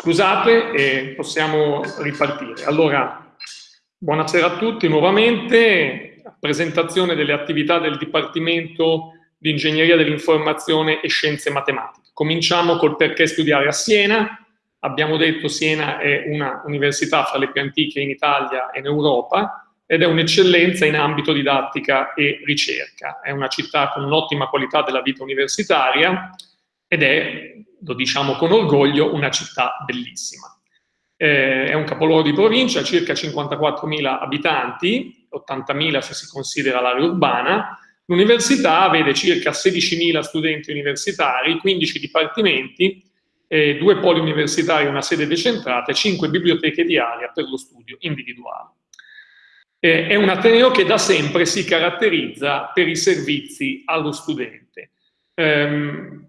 Scusate, e possiamo ripartire. Allora, buonasera a tutti nuovamente. Presentazione delle attività del Dipartimento di Ingegneria dell'Informazione e Scienze Matematiche. Cominciamo col perché studiare a Siena. Abbiamo detto Siena è una università fra le più antiche in Italia e in Europa ed è un'eccellenza in ambito didattica e ricerca. È una città con un'ottima qualità della vita universitaria ed è lo diciamo con orgoglio, una città bellissima. Eh, è un capoluogo di provincia, circa 54.000 abitanti, 80.000 se si considera l'area urbana. L'università vede circa 16.000 studenti universitari, 15 dipartimenti, eh, due poli universitari, una sede decentrata e 5 biblioteche di area per lo studio individuale. Eh, è un Ateneo che da sempre si caratterizza per i servizi allo studente. Um,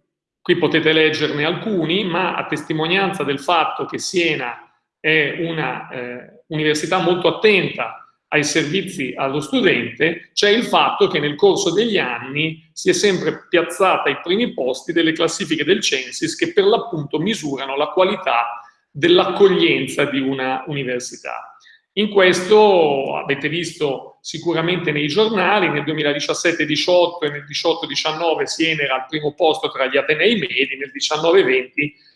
Qui potete leggerne alcuni, ma a testimonianza del fatto che Siena è una eh, università molto attenta ai servizi allo studente, c'è il fatto che nel corso degli anni si è sempre piazzata ai primi posti delle classifiche del Censis che per l'appunto misurano la qualità dell'accoglienza di una università. In questo avete visto sicuramente nei giornali, nel 2017-18 e nel 18-19 Siena era al primo posto tra gli Atenei medi, nel 19-20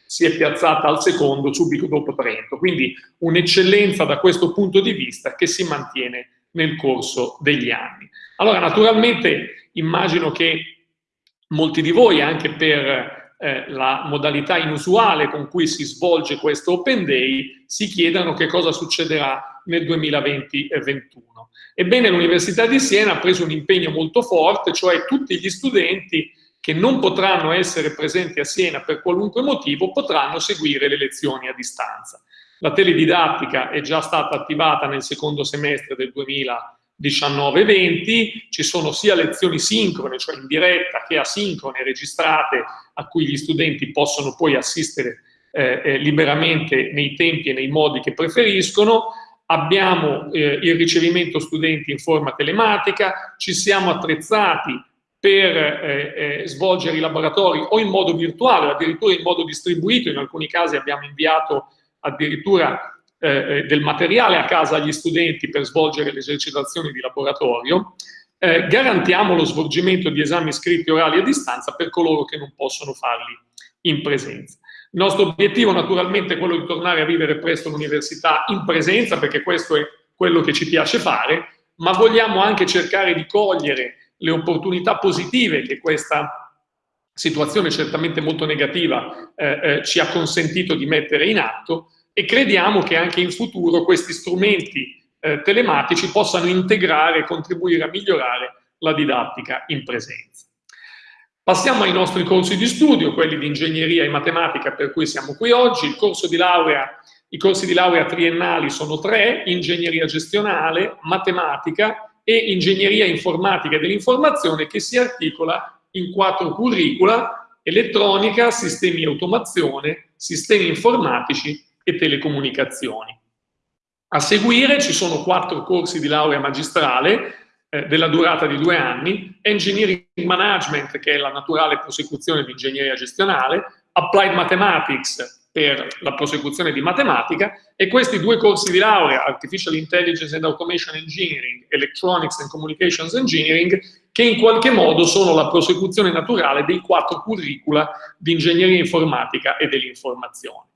si è piazzata al secondo subito dopo Trento, quindi un'eccellenza da questo punto di vista che si mantiene nel corso degli anni. Allora naturalmente immagino che molti di voi anche per eh, la modalità inusuale con cui si svolge questo Open Day, si chiedano che cosa succederà nel 2020-2021. Ebbene, l'Università di Siena ha preso un impegno molto forte, cioè tutti gli studenti che non potranno essere presenti a Siena per qualunque motivo potranno seguire le lezioni a distanza. La teledidattica è già stata attivata nel secondo semestre del 2020 19-20, ci sono sia lezioni sincrone, cioè in diretta, che asincrone, registrate, a cui gli studenti possono poi assistere eh, eh, liberamente nei tempi e nei modi che preferiscono. Abbiamo eh, il ricevimento studenti in forma telematica, ci siamo attrezzati per eh, eh, svolgere i laboratori o in modo virtuale addirittura in modo distribuito, in alcuni casi abbiamo inviato addirittura eh, eh, del materiale a casa agli studenti per svolgere le esercitazioni di laboratorio, eh, garantiamo lo svolgimento di esami scritti orali a distanza per coloro che non possono farli in presenza. Il nostro obiettivo naturalmente è quello di tornare a vivere presto l'università in presenza, perché questo è quello che ci piace fare, ma vogliamo anche cercare di cogliere le opportunità positive che questa situazione certamente molto negativa eh, eh, ci ha consentito di mettere in atto e crediamo che anche in futuro questi strumenti eh, telematici possano integrare e contribuire a migliorare la didattica in presenza. Passiamo ai nostri corsi di studio, quelli di ingegneria e matematica per cui siamo qui oggi. Laurea, I corsi di laurea triennali sono tre, ingegneria gestionale, matematica e ingegneria informatica e dell'informazione che si articola in quattro curricula, elettronica, sistemi di automazione, sistemi informatici e telecomunicazioni. A seguire ci sono quattro corsi di laurea magistrale eh, della durata di due anni, Engineering Management, che è la naturale prosecuzione di ingegneria gestionale, Applied Mathematics, per la prosecuzione di matematica, e questi due corsi di laurea, Artificial Intelligence and Automation Engineering, Electronics and Communications Engineering, che in qualche modo sono la prosecuzione naturale dei quattro curricula di ingegneria informatica e dell'informazione.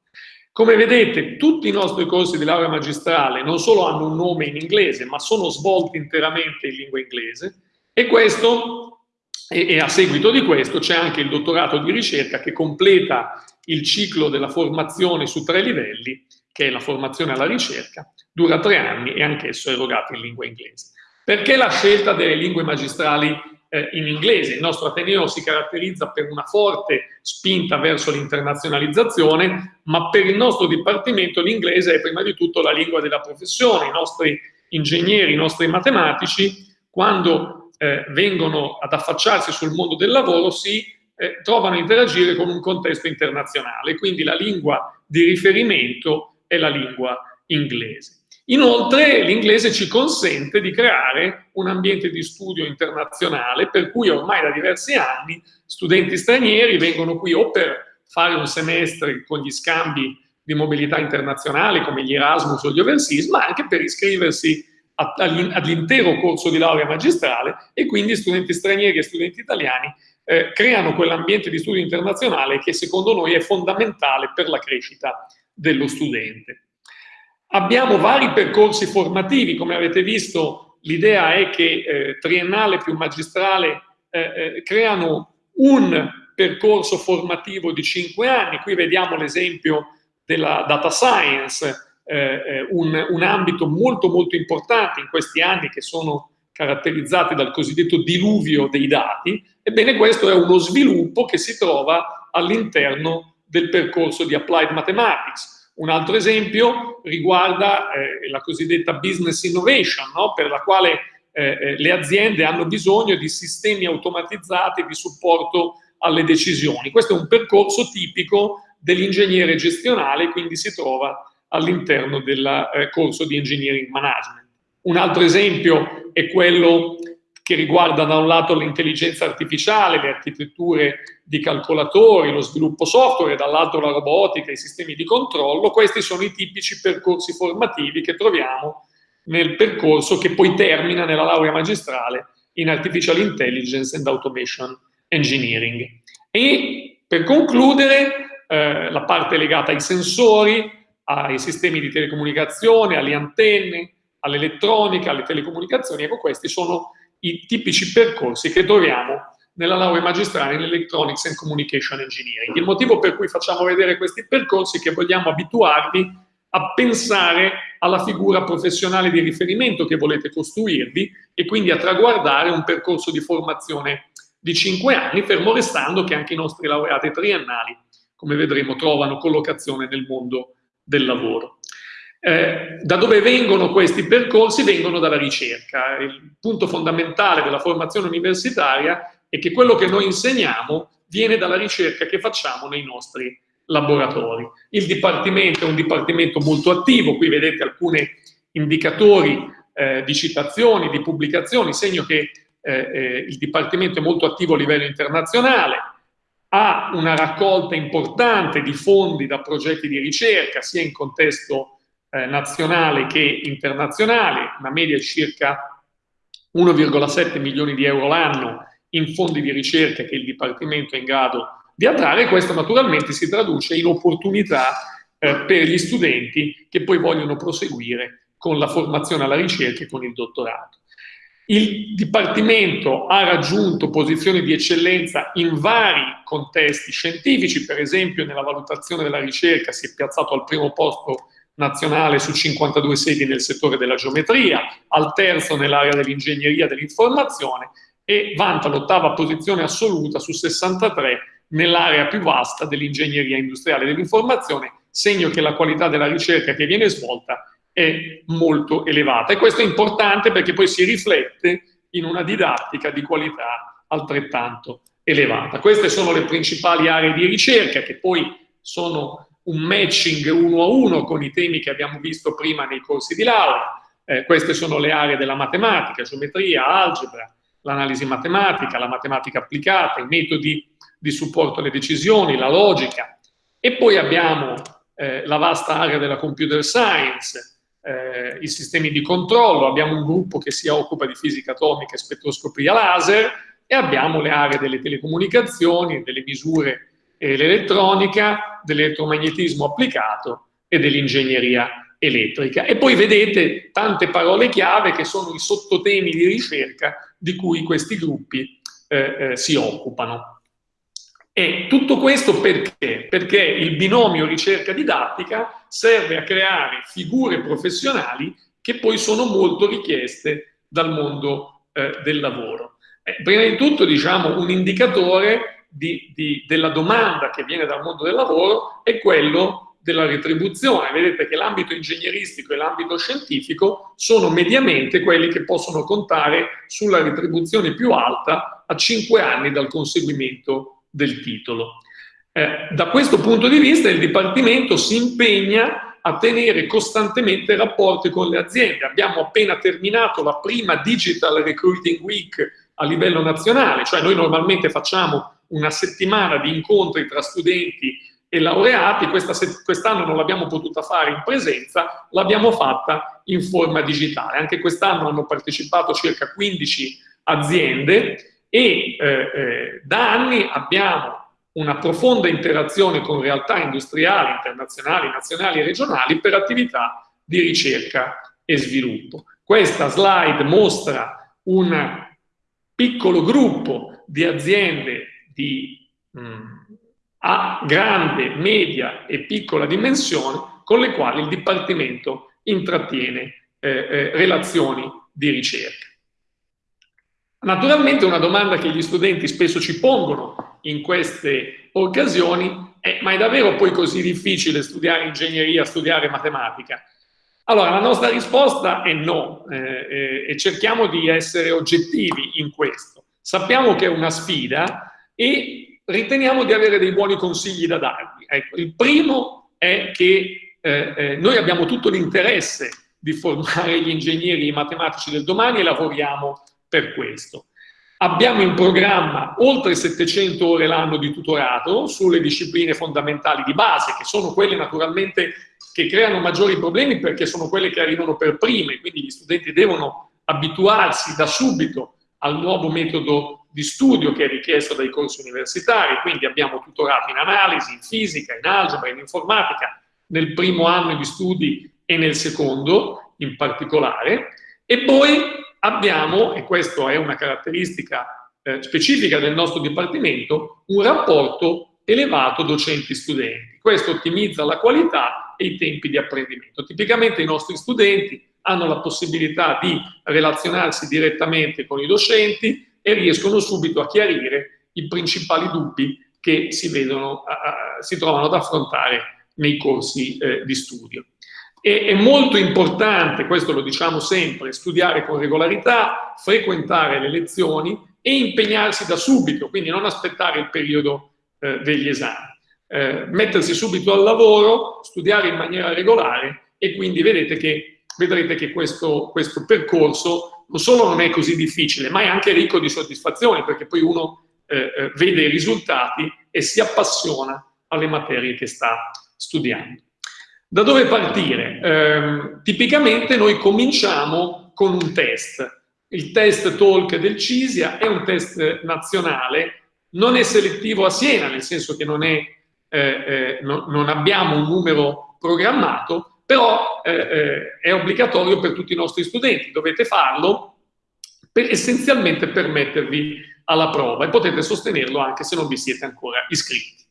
Come vedete, tutti i nostri corsi di laurea magistrale non solo hanno un nome in inglese, ma sono svolti interamente in lingua inglese e questo, e, a seguito di questo, c'è anche il dottorato di ricerca che completa il ciclo della formazione su tre livelli, che è la formazione alla ricerca, dura tre anni e anch'esso erogato in lingua inglese. Perché la scelta delle lingue magistrali eh, in inglese. Il nostro Ateneo si caratterizza per una forte spinta verso l'internazionalizzazione, ma per il nostro Dipartimento l'inglese è prima di tutto la lingua della professione. I nostri ingegneri, i nostri matematici, quando eh, vengono ad affacciarsi sul mondo del lavoro, si eh, trovano a interagire con un contesto internazionale, quindi la lingua di riferimento è la lingua inglese. Inoltre l'inglese ci consente di creare un ambiente di studio internazionale per cui ormai da diversi anni studenti stranieri vengono qui o per fare un semestre con gli scambi di mobilità internazionale come gli Erasmus o gli Overseas, ma anche per iscriversi all'intero corso di laurea magistrale e quindi studenti stranieri e studenti italiani eh, creano quell'ambiente di studio internazionale che secondo noi è fondamentale per la crescita dello studente. Abbiamo vari percorsi formativi, come avete visto l'idea è che eh, triennale più magistrale eh, eh, creano un percorso formativo di cinque anni, qui vediamo l'esempio della data science, eh, eh, un, un ambito molto molto importante in questi anni che sono caratterizzati dal cosiddetto diluvio dei dati, ebbene questo è uno sviluppo che si trova all'interno del percorso di Applied Mathematics. Un altro esempio riguarda eh, la cosiddetta business innovation, no? per la quale eh, eh, le aziende hanno bisogno di sistemi automatizzati di supporto alle decisioni. Questo è un percorso tipico dell'ingegnere gestionale, quindi si trova all'interno del eh, corso di engineering management. Un altro esempio è quello che riguarda da un lato l'intelligenza artificiale, le architetture di calcolatori, lo sviluppo software, dall'altro la robotica, i sistemi di controllo. Questi sono i tipici percorsi formativi che troviamo nel percorso che poi termina nella laurea magistrale in Artificial Intelligence and Automation Engineering. E per concludere, eh, la parte legata ai sensori, ai sistemi di telecomunicazione, alle antenne, all'elettronica, alle telecomunicazioni, ecco questi sono i tipici percorsi che troviamo nella laurea magistrale in Electronics and Communication Engineering. Il motivo per cui facciamo vedere questi percorsi è che vogliamo abituarvi a pensare alla figura professionale di riferimento che volete costruirvi e quindi a traguardare un percorso di formazione di cinque anni, fermo restando che anche i nostri laureati triennali, come vedremo, trovano collocazione nel mondo del lavoro. Eh, da dove vengono questi percorsi? Vengono dalla ricerca. Il punto fondamentale della formazione universitaria è che quello che noi insegniamo viene dalla ricerca che facciamo nei nostri laboratori. Il Dipartimento è un Dipartimento molto attivo, qui vedete alcuni indicatori eh, di citazioni, di pubblicazioni, segno che eh, eh, il Dipartimento è molto attivo a livello internazionale, ha una raccolta importante di fondi da progetti di ricerca, sia in contesto eh, nazionale che internazionale, una media di circa 1,7 milioni di euro l'anno in fondi di ricerca che il Dipartimento è in grado di attrarre, questo naturalmente si traduce in opportunità eh, per gli studenti che poi vogliono proseguire con la formazione alla ricerca e con il dottorato. Il Dipartimento ha raggiunto posizioni di eccellenza in vari contesti scientifici, per esempio nella valutazione della ricerca si è piazzato al primo posto nazionale su 52 sedi nel settore della geometria, al terzo nell'area dell'ingegneria dell'informazione e vanta l'ottava posizione assoluta su 63 nell'area più vasta dell'ingegneria industriale dell'informazione, segno che la qualità della ricerca che viene svolta è molto elevata. E questo è importante perché poi si riflette in una didattica di qualità altrettanto elevata. Queste sono le principali aree di ricerca che poi sono un matching uno a uno con i temi che abbiamo visto prima nei corsi di laurea. Eh, queste sono le aree della matematica, geometria, algebra, l'analisi matematica, la matematica applicata, i metodi di supporto alle decisioni, la logica. E poi abbiamo eh, la vasta area della computer science, eh, i sistemi di controllo, abbiamo un gruppo che si occupa di fisica atomica e spettroscopia laser e abbiamo le aree delle telecomunicazioni, delle misure l'elettronica, dell'elettromagnetismo applicato e dell'ingegneria elettrica. E poi vedete tante parole chiave che sono i sottotemi di ricerca di cui questi gruppi eh, eh, si occupano. E tutto questo perché? Perché il binomio ricerca-didattica serve a creare figure professionali che poi sono molto richieste dal mondo eh, del lavoro. Eh, prima di tutto, diciamo, un indicatore di, di, della domanda che viene dal mondo del lavoro è quello della retribuzione. Vedete che l'ambito ingegneristico e l'ambito scientifico sono mediamente quelli che possono contare sulla retribuzione più alta a 5 anni dal conseguimento del titolo. Eh, da questo punto di vista il Dipartimento si impegna a tenere costantemente rapporti con le aziende. Abbiamo appena terminato la prima Digital Recruiting Week a livello nazionale, cioè noi normalmente facciamo una settimana di incontri tra studenti e laureati, quest'anno non l'abbiamo potuta fare in presenza, l'abbiamo fatta in forma digitale. Anche quest'anno hanno partecipato circa 15 aziende e eh, eh, da anni abbiamo una profonda interazione con realtà industriali, internazionali, nazionali e regionali per attività di ricerca e sviluppo. Questa slide mostra un piccolo gruppo di aziende di mh, mm, a grande, media e piccola dimensione con le quali il Dipartimento intrattiene eh, eh, relazioni di ricerca. Naturalmente una domanda che gli studenti spesso ci pongono in queste occasioni è ma è davvero poi così difficile studiare ingegneria, studiare matematica? Allora, la nostra risposta è no eh, eh, e cerchiamo di essere oggettivi in questo. Sappiamo che è una sfida e riteniamo di avere dei buoni consigli da darvi. Ecco, il primo è che eh, eh noi abbiamo tutto l'interesse di formare gli ingegneri matematici del domani e lavoriamo per questo. Abbiamo in programma oltre 700 ore l'anno di tutorato sulle discipline fondamentali di base, che sono quelle naturalmente che creano maggiori problemi perché sono quelle che arrivano per prime, quindi gli studenti devono abituarsi da subito al nuovo metodo di studio che è richiesto dai corsi universitari, quindi abbiamo tutorato in analisi, in fisica, in algebra, in informatica, nel primo anno di studi e nel secondo in particolare, e poi abbiamo, e questa è una caratteristica eh, specifica del nostro Dipartimento, un rapporto elevato docenti-studenti. Questo ottimizza la qualità e i tempi di apprendimento. Tipicamente i nostri studenti hanno la possibilità di relazionarsi direttamente con i docenti e riescono subito a chiarire i principali dubbi che si, vedono, uh, si trovano ad affrontare nei corsi eh, di studio. E, è molto importante, questo lo diciamo sempre, studiare con regolarità, frequentare le lezioni e impegnarsi da subito, quindi non aspettare il periodo eh, degli esami. Eh, mettersi subito al lavoro, studiare in maniera regolare e quindi vedete che, vedrete che questo, questo percorso non solo non è così difficile, ma è anche ricco di soddisfazioni, perché poi uno eh, eh vede i risultati e si appassiona alle materie che sta studiando. Da dove partire? Eh, tipicamente noi cominciamo con un test. Il test Talk del CISIA è un test nazionale, non è selettivo a Siena, nel senso che non, è, eh, eh, no, non abbiamo un numero programmato, però eh, eh, è obbligatorio per tutti i nostri studenti. Dovete farlo per, essenzialmente per mettervi alla prova e potete sostenerlo anche se non vi siete ancora iscritti.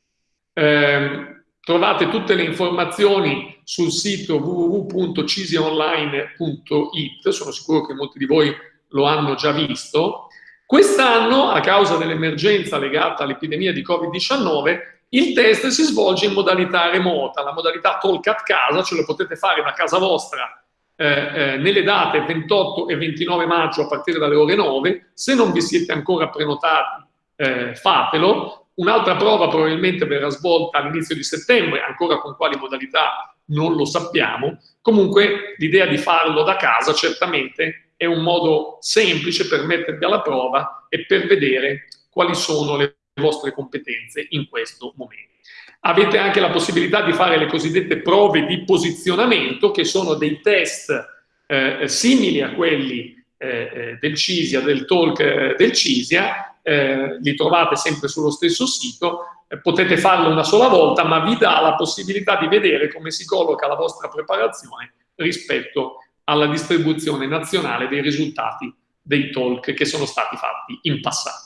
Eh, Trovate tutte le informazioni sul sito www.cisionline.it, sono sicuro che molti di voi lo hanno già visto. Quest'anno, a causa dell'emergenza legata all'epidemia di Covid-19, il test si svolge in modalità remota, la modalità talk at casa, ce lo potete fare da casa vostra eh, eh, nelle date 28 e 29 maggio a partire dalle ore 9. Se non vi siete ancora prenotati, eh, fatelo. Un'altra prova probabilmente verrà svolta all'inizio di settembre, ancora con quali modalità non lo sappiamo. Comunque l'idea di farlo da casa certamente è un modo semplice per mettervi alla prova e per vedere quali sono le vostre competenze in questo momento. Avete anche la possibilità di fare le cosiddette prove di posizionamento, che sono dei test eh, simili a quelli eh, eh del CISIA, del talk eh, del CISIA, eh, li trovate sempre sullo stesso sito, eh, potete farlo una sola volta, ma vi dà la possibilità di vedere come si colloca la vostra preparazione rispetto alla distribuzione nazionale dei risultati dei talk che sono stati fatti in passato.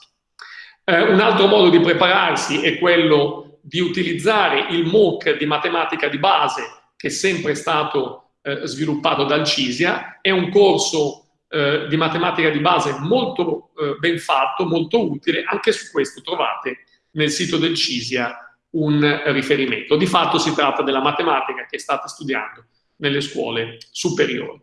Eh, un altro modo di prepararsi è quello di utilizzare il MOOC di matematica di base che è sempre stato eh, sviluppato dal CISIA, è un corso eh, di matematica di base molto eh, ben fatto, molto utile, anche su questo trovate nel sito del CISIA un riferimento. Di fatto si tratta della matematica che state studiando nelle scuole superiori.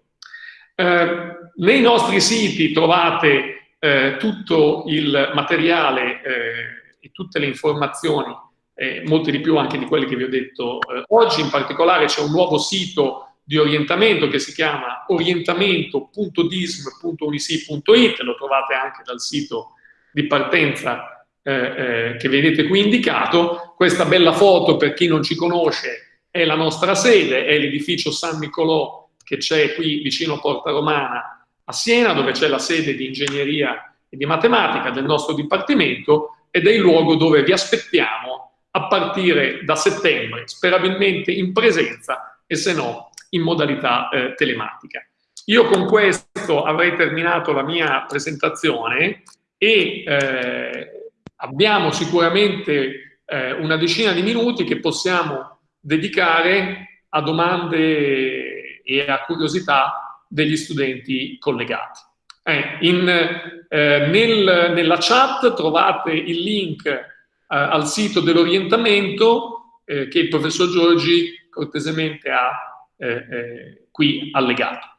Eh, nei nostri siti trovate eh, tutto il materiale eh, e tutte le informazioni, eh, molte di più anche di quelle che vi ho detto oggi, in particolare c'è un nuovo sito di orientamento che si chiama orientamento.dism.unisi.it, lo trovate anche dal sito di partenza eh, eh, che vedete qui indicato, questa bella foto, per chi non ci conosce, è la nostra sede, è l'edificio San Nicolò che c'è qui vicino a Porta Romana a Siena, dove c'è la sede di ingegneria e di matematica del nostro dipartimento ed è il luogo dove vi aspettiamo a partire da settembre, sperabilmente in presenza e se no in modalità eh, telematica. Io con questo avrei terminato la mia presentazione e eh, abbiamo sicuramente eh, una decina di minuti che possiamo dedicare a domande e a curiosità degli studenti collegati. Eh, in, eh, nel, nella chat trovate il link eh, al sito dell'orientamento eh, che il professor Giorgi cortesemente ha eh, qui allegato.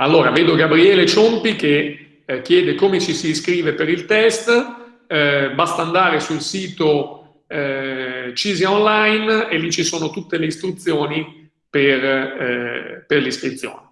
Allora, vedo Gabriele Ciompi che eh, chiede come ci si iscrive per il test, eh, basta andare sul sito eh, Cisia Online e lì ci sono tutte le istruzioni per, eh, per l'iscrizione.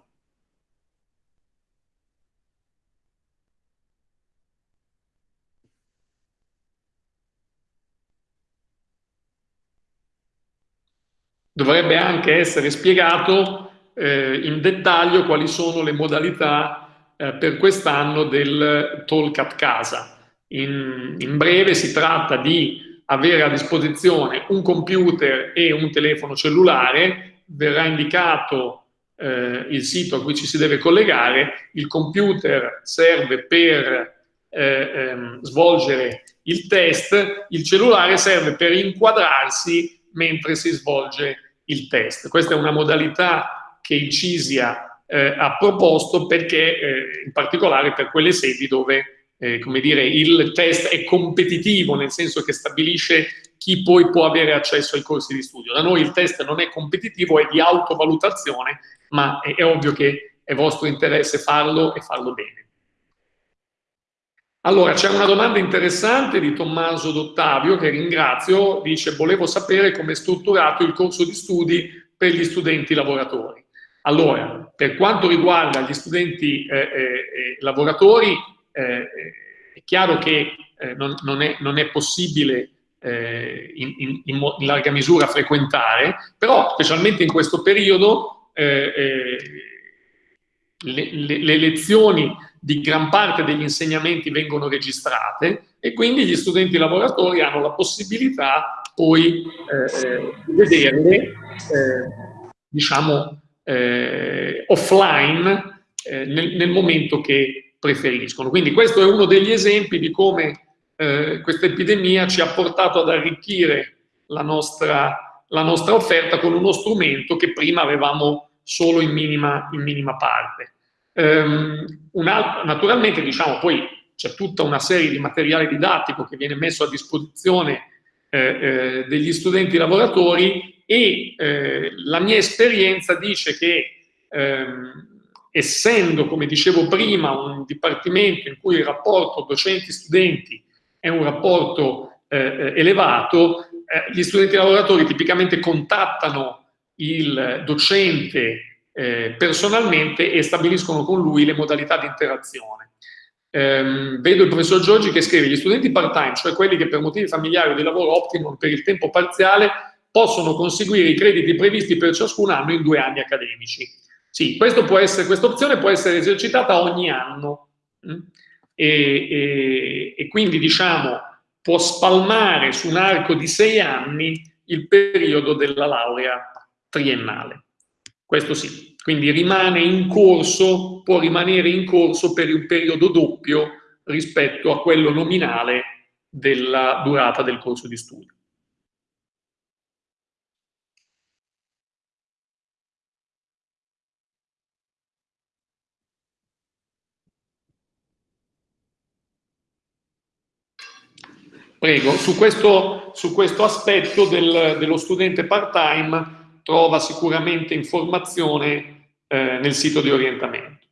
Dovrebbe anche essere spiegato eh, in dettaglio quali sono le modalità eh, per quest'anno del talk a casa. In, in breve si tratta di avere a disposizione un computer e un telefono cellulare, verrà indicato eh, il sito a cui ci si deve collegare, il computer serve per eh, ehm, svolgere il test, il cellulare serve per inquadrarsi mentre si svolge il test. Questa è una modalità che il CISIA eh, ha proposto perché, eh, in particolare per quelle sedi dove eh, come dire, il test è competitivo, nel senso che stabilisce chi poi può avere accesso ai corsi di studio. Da noi il test non è competitivo, è di autovalutazione, ma è, è ovvio che è vostro interesse farlo e farlo bene. Allora, c'è una domanda interessante di Tommaso D'Ottavio, che ringrazio, dice volevo sapere come è strutturato il corso di studi per gli studenti lavoratori. Allora, per quanto riguarda gli studenti eh, eh, lavoratori, eh, è chiaro che eh, non, non, è, non, è, possibile eh, in, in, in, larga misura frequentare, però specialmente in questo periodo eh, le, le, le lezioni di gran parte degli insegnamenti vengono registrate e quindi gli studenti lavoratori hanno la possibilità poi eh, di vederle, eh, diciamo, eh, offline eh, nel, nel, momento che preferiscono. Quindi questo è uno degli esempi di come eh, questa epidemia ci ha portato ad arricchire la nostra, la nostra offerta con uno strumento che prima avevamo solo in minima, in minima parte. Um, altro, naturalmente, diciamo, poi c'è tutta una serie di materiale didattico che viene messo a disposizione eh, eh, degli studenti lavoratori e eh, la mia esperienza dice che ehm, essendo, come dicevo prima, un dipartimento in cui il rapporto docenti-studenti è un rapporto eh, eh elevato, eh, gli studenti lavoratori tipicamente contattano il docente eh, personalmente e stabiliscono con lui le modalità di interazione. Um, vedo il professor Giorgi che scrive gli studenti part-time, cioè quelli che per motivi familiari o di lavoro optano per il tempo parziale, possono conseguire i crediti previsti per ciascun anno in due anni accademici. Sì, questa opzione può essere esercitata ogni anno mm? e, e, e, quindi diciamo può spalmare su un arco di sei anni il periodo della laurea triennale. Questo sì, quindi rimane in corso, può rimanere in corso per un periodo doppio rispetto a quello nominale della durata del corso di studio. Prego, su questo, su questo aspetto del, dello studente part-time trova sicuramente informazione eh, nel sito di orientamento.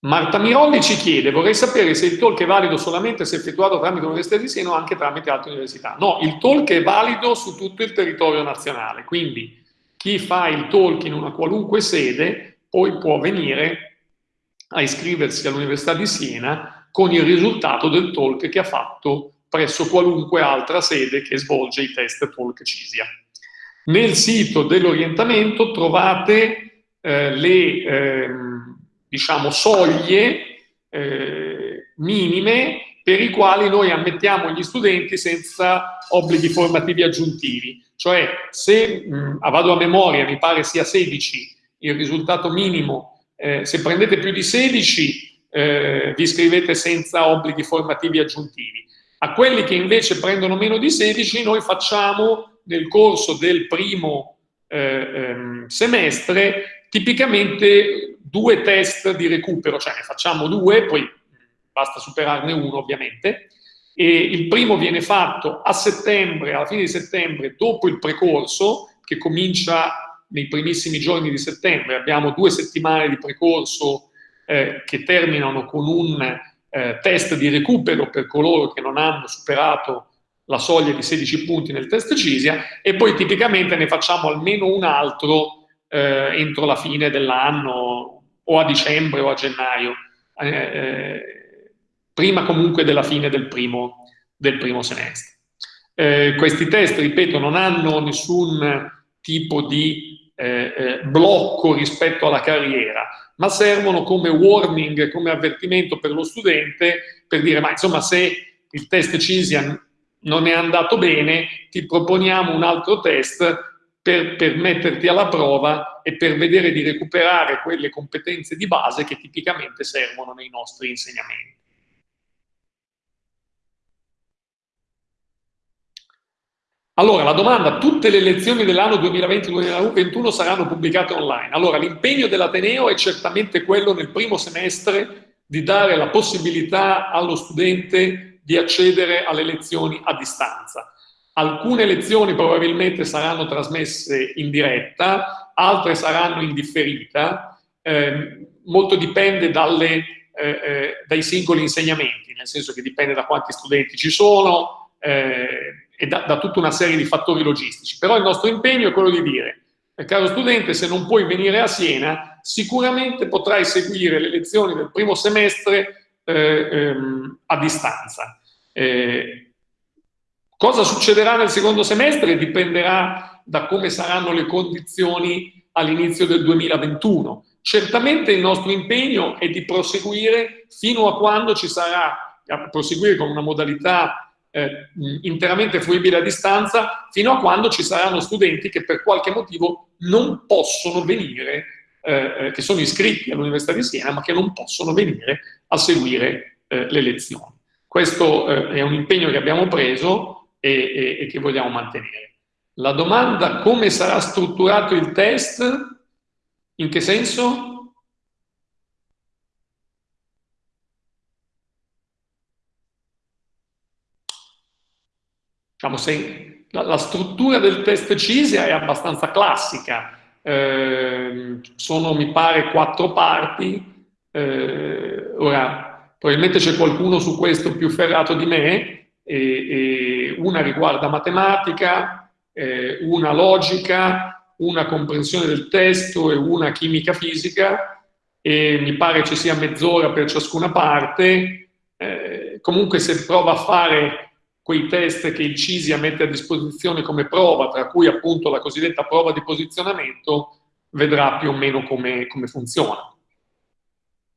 Marta Mirolli ci chiede, vorrei sapere se il talk è valido solamente se effettuato tramite l'Università di Siena o anche tramite altre università. No, il talk è valido su tutto il territorio nazionale, quindi chi fa il talk in una qualunque sede poi può venire a iscriversi all'Università di Siena con il risultato del talk che ha fatto presso qualunque altra sede che svolge i test talk CISIA. Nel sito dell'orientamento trovate eh, le eh, diciamo, soglie eh, minime per i quali noi ammettiamo gli studenti senza obblighi formativi aggiuntivi. Cioè, se mh, vado a memoria, mi pare sia 16 il risultato minimo, eh, se prendete più di 16 eh, vi iscrivete senza obblighi formativi aggiuntivi. A quelli che invece prendono meno di 16 noi facciamo nel corso del primo eh, ehm, semestre tipicamente due test di recupero, cioè ne facciamo due, poi basta superarne uno ovviamente, e il primo viene fatto a settembre, alla fine di settembre, dopo il precorso, che comincia nei primissimi giorni di settembre, abbiamo due settimane di precorso eh, che terminano con un eh, test di recupero per coloro che non hanno superato la soglia di 16 punti nel test CISIA e poi tipicamente ne facciamo almeno un altro eh, entro la fine dell'anno o a dicembre o a gennaio, eh, eh, prima comunque della fine del primo, del primo semestre. Eh, questi test, ripeto, non hanno nessun tipo di eh, blocco rispetto alla carriera, ma servono come warning, come avvertimento per lo studente per dire, ma insomma se il test CISIAN non è andato bene, ti proponiamo un altro test per, per metterti alla prova e per vedere di recuperare quelle competenze di base che tipicamente servono nei nostri insegnamenti. Allora, la domanda, tutte le lezioni dell'anno 2020-2021 saranno pubblicate online? Allora, l'impegno dell'Ateneo è certamente quello nel primo semestre di dare la possibilità allo studente di accedere alle lezioni a distanza. Alcune lezioni probabilmente saranno trasmesse in diretta, altre saranno in differita, eh, molto dipende dalle, eh, eh, dai singoli insegnamenti, nel senso che dipende da quanti studenti ci sono eh, e da, da tutta una serie di fattori logistici. Però il nostro impegno è quello di dire, eh, caro studente, se non puoi venire a Siena, sicuramente potrai seguire le lezioni del primo semestre eh, ehm, a distanza. Eh, Cosa succederà nel secondo semestre dipenderà da come saranno le condizioni all'inizio del 2021. Certamente il nostro impegno è di proseguire fino a quando ci sarà, a proseguire con una modalità eh, interamente fruibile a distanza, fino a quando ci saranno studenti che per qualche motivo non possono venire, eh, eh che sono iscritti all'Università di Siena, ma che non possono venire a seguire eh, le lezioni. Questo eh, è un impegno che abbiamo preso, e, e, e che vogliamo mantenere. La domanda come sarà strutturato il test, in che senso? Diciamo, se, la, la, struttura del test CISIA è abbastanza classica, eh, sono mi pare quattro parti, eh, ora probabilmente c'è qualcuno su questo più ferrato di me, e, e una riguarda matematica, eh, una logica, una comprensione del testo e una chimica fisica e mi pare ci sia mezz'ora per ciascuna parte. Eh, comunque se prova a fare quei test che il CISIA mette a disposizione come prova, tra cui appunto la cosiddetta prova di posizionamento, vedrà più o meno come, come funziona.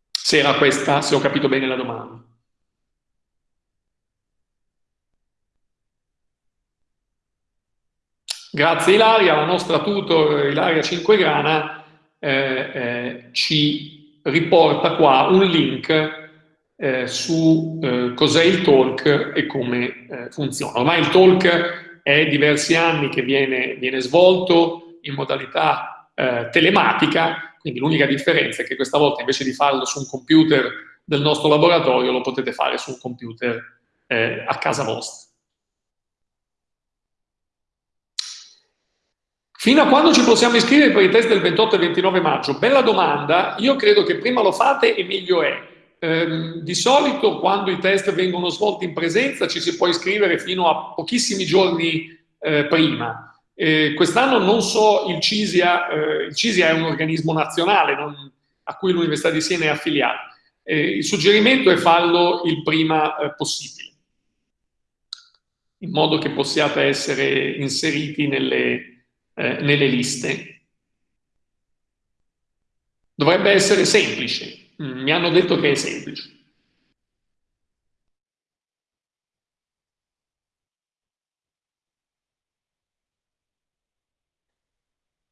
Se era questa, se ho capito bene la domanda. Grazie Ilaria, la nostra tutor Ilaria Cinquegrana eh, eh, ci riporta qua un link eh, su eh, cos'è il talk e come eh, funziona. Ormai il talk è diversi anni che viene, viene svolto in modalità eh, telematica, quindi l'unica differenza è che questa volta invece di farlo su un computer del nostro laboratorio lo potete fare su un computer a casa vostra. Fino a quando ci possiamo iscrivere per i test del 28 e 29 maggio? Bella domanda, io credo che prima lo fate e meglio è. Eh, di solito quando i test vengono svolti in presenza ci si può iscrivere fino a pochissimi giorni eh, prima. Eh, Quest'anno non so, il CISIA, eh, il CISIA è un organismo nazionale non, a cui l'Università di Siena è affiliata. Il suggerimento è farlo il prima eh, possibile, in modo che possiate essere inseriti nelle, eh, nelle liste. Dovrebbe essere semplice, mi hanno detto che è semplice.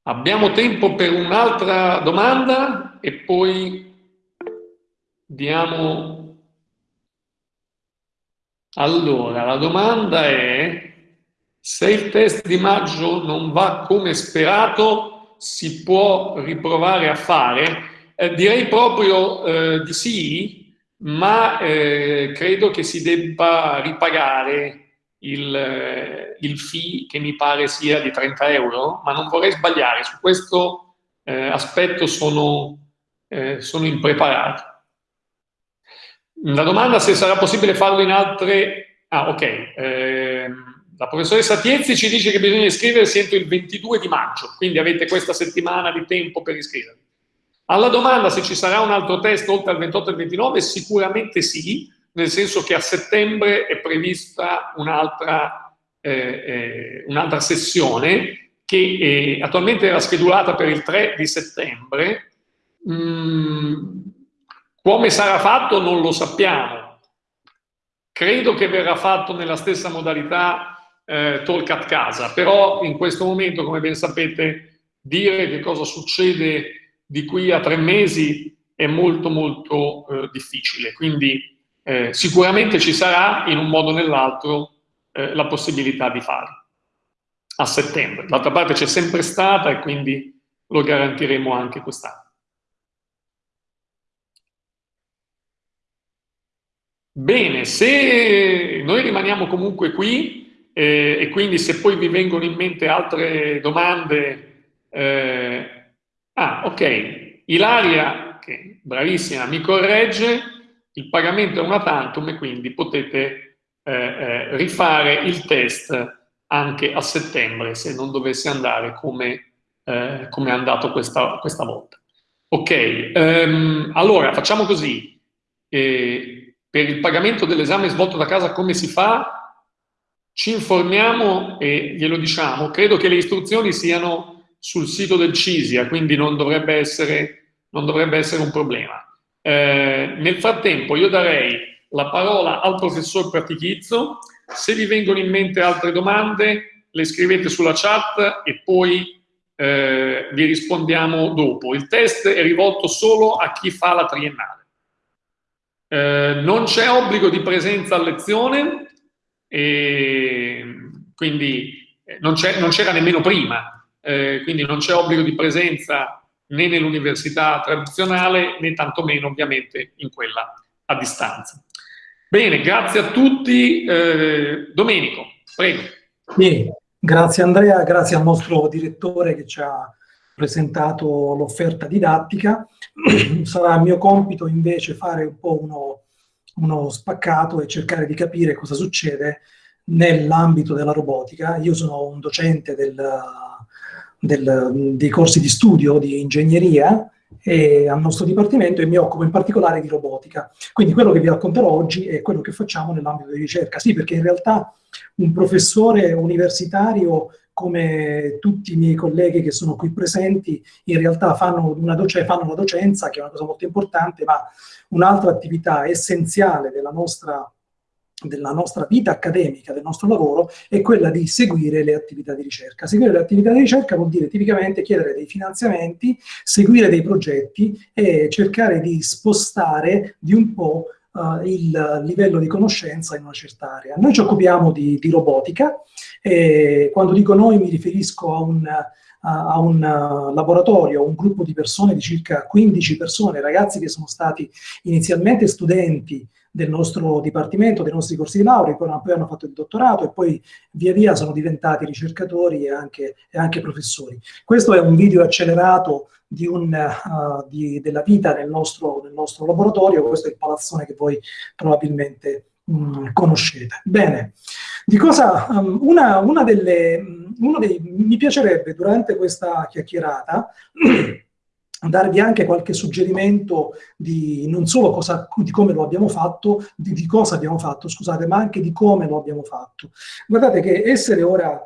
Abbiamo tempo per un'altra domanda e poi diamo... Allora, la domanda è se il test di maggio non va come sperato, si può riprovare a fare? Eh, direi proprio eh, di sì, ma eh, credo che si debba ripagare il, eh, il, fee che mi pare sia di 30 euro, ma non vorrei sbagliare, su questo eh, aspetto sono, sono impreparato. La domanda se sarà possibile farlo in altre... Ah, ok. Ehm, la professoressa Tiezzi ci dice che bisogna iscriversi entro il 22 di maggio, quindi avete questa settimana di tempo per iscrivervi. Alla domanda se ci sarà un altro test oltre al 28 e il 29, sicuramente sì, nel senso che a settembre è prevista un'altra eh, eh, un sessione che eh, attualmente era schedulata per il 3 di settembre. Mm, come sarà fatto non lo sappiamo. Credo che verrà fatto nella stessa modalità eh, talk a casa, però in questo momento, come ben sapete, dire che cosa succede di qui a tre mesi è molto molto eh, difficile, quindi eh, sicuramente ci sarà in un modo o nell'altro eh, la possibilità di farlo a settembre. D'altra parte c'è sempre stata e quindi lo garantiremo anche quest'anno. Bene, se noi rimaniamo comunque qui, eh, e quindi se poi vi vengono in mente altre domande, eh, ah ok, Ilaria, che bravissima, mi corregge, il pagamento è una tantum e quindi potete eh, eh, rifare il test anche a settembre se non dovesse andare come, eh, come è andato questa, questa volta. Ok, um, allora facciamo così. Eh, per il pagamento dell'esame svolto da casa come si fa? Ci informiamo e glielo diciamo. Credo che le istruzioni siano sul sito del CISIA, quindi non dovrebbe essere, non dovrebbe essere un problema. Eh, nel frattempo io darei la parola al professor Pratichizzo, se vi vengono in mente altre domande le scrivete sulla chat e poi eh, vi rispondiamo dopo. Il test è rivolto solo a chi fa la triennale. Eh, non c'è obbligo di presenza a lezione, e quindi eh, non c'era nemmeno prima, eh, quindi non c'è obbligo di presenza né nell'università tradizionale né tantomeno ovviamente in quella a distanza. Bene, grazie a tutti. Eh, Domenico, prego. Sì, grazie Andrea, grazie al nostro direttore che ci ha presentato l'offerta didattica. Sarà mio compito invece fare un po' uno uno spaccato e cercare di capire cosa succede nell'ambito della robotica. Io sono un docente del, del, dei corsi di studio di ingegneria al nostro dipartimento e mi occupo in particolare di robotica. Quindi quello che vi racconterò oggi è quello che facciamo nell'ambito di ricerca. Sì, perché in realtà un professore universitario come tutti i miei colleghi che sono qui presenti, in realtà fanno una, doc fanno una docenza, che è una cosa molto importante, ma un'altra attività essenziale della nostra, della nostra vita accademica, del nostro lavoro, è quella di seguire le attività di ricerca. Seguire le attività di ricerca vuol dire tipicamente chiedere dei finanziamenti, seguire dei progetti e cercare di spostare di un po' Uh, il livello di conoscenza in una certa area. Noi ci occupiamo di, di robotica e quando dico noi mi riferisco a un, a un laboratorio, un gruppo di persone, di circa 15 persone, ragazzi che sono stati inizialmente studenti del nostro dipartimento, dei nostri corsi di laurea, poi hanno fatto il dottorato e poi via via sono diventati ricercatori e anche, e anche professori. Questo è un video accelerato di un, uh, di, della vita nel nostro, nel nostro, laboratorio, questo è il palazzone che voi probabilmente um, conoscete. Bene, di cosa, um, una, una delle, uno dei, mi piacerebbe durante questa chiacchierata darvi anche qualche suggerimento di non solo cosa, di come lo abbiamo fatto, di, di, cosa abbiamo fatto, scusate, ma anche di come lo abbiamo fatto. Guardate che essere ora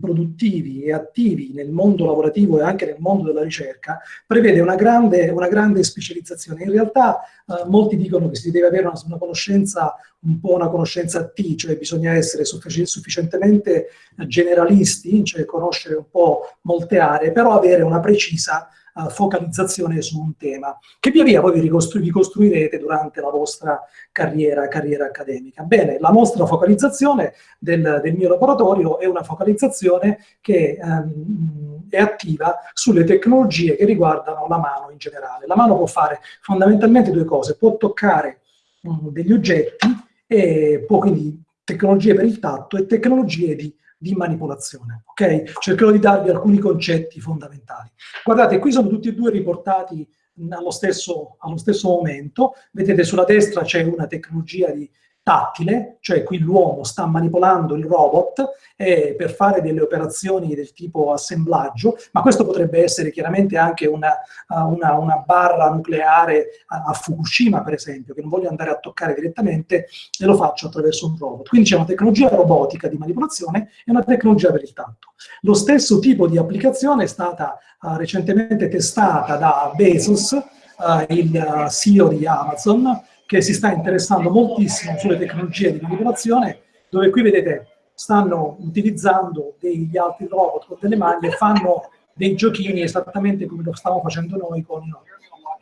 produttivi e attivi nel mondo lavorativo e anche nel mondo della ricerca prevede una grande, una grande specializzazione. In realtà eh, molti dicono che si deve avere una, una, conoscenza, un po' una conoscenza T, cioè bisogna essere suffic sufficientemente generalisti, cioè conoscere un po' molte aree, però avere una precisa uh, focalizzazione su un tema, che via via voi vi, ricostru vi costruirete durante la vostra carriera, carriera, accademica. Bene, la nostra focalizzazione del, del mio laboratorio è una focalizzazione che um, è attiva sulle tecnologie che riguardano la mano in generale. La mano può fare fondamentalmente due cose, può toccare um, degli oggetti e può quindi tecnologie per il tatto e tecnologie di di manipolazione. Ok? Cercherò di darvi alcuni concetti fondamentali. Guardate, qui sono tutti e due riportati allo stesso, allo stesso momento. Vedete sulla destra c'è una tecnologia di tattile, cioè qui l'uomo sta manipolando il robot eh, per fare delle operazioni del tipo assemblaggio, ma questo potrebbe essere chiaramente anche una, uh, una, una barra nucleare a, a, Fukushima, per esempio, che non voglio andare a toccare direttamente e lo faccio attraverso un robot. Quindi c'è una tecnologia robotica di manipolazione e una tecnologia per il tatto. Lo stesso tipo di applicazione è stata uh, recentemente testata da Bezos, uh, il CEO di Amazon, che si sta interessando moltissimo sulle tecnologie di manipolazione, dove qui vedete stanno utilizzando degli altri robot con delle maglie fanno dei giochini esattamente come lo stiamo facendo noi con,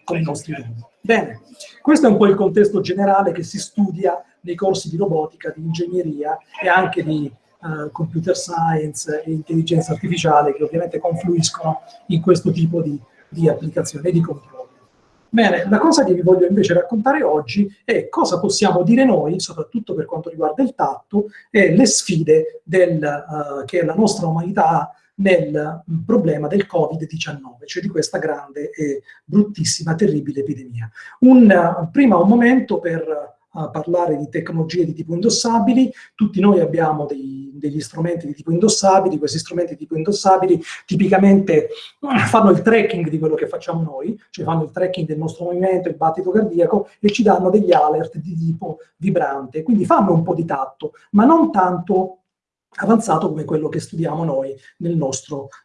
con i nostri robot. Bene, questo è un po' il contesto generale che si studia nei corsi di robotica, di ingegneria e anche di uh, computer science e intelligenza artificiale che ovviamente confluiscono in questo tipo di, di applicazione e di controllo. Bene, la cosa che vi voglio invece raccontare oggi è cosa possiamo dire noi, soprattutto per quanto riguarda il tatto, e le sfide del, uh, che la nostra umanità ha nel problema del Covid-19, cioè di questa grande e bruttissima, terribile epidemia. Un, uh, prima un momento per a parlare di tecnologie di tipo indossabili, tutti noi abbiamo dei, degli strumenti di tipo indossabili, questi strumenti di tipo indossabili tipicamente fanno il tracking di quello che facciamo noi, cioè fanno il tracking del nostro movimento, il battito cardiaco e ci danno degli alert di tipo vibrante, quindi fanno un po' di tatto, ma non tanto avanzato come quello che studiamo noi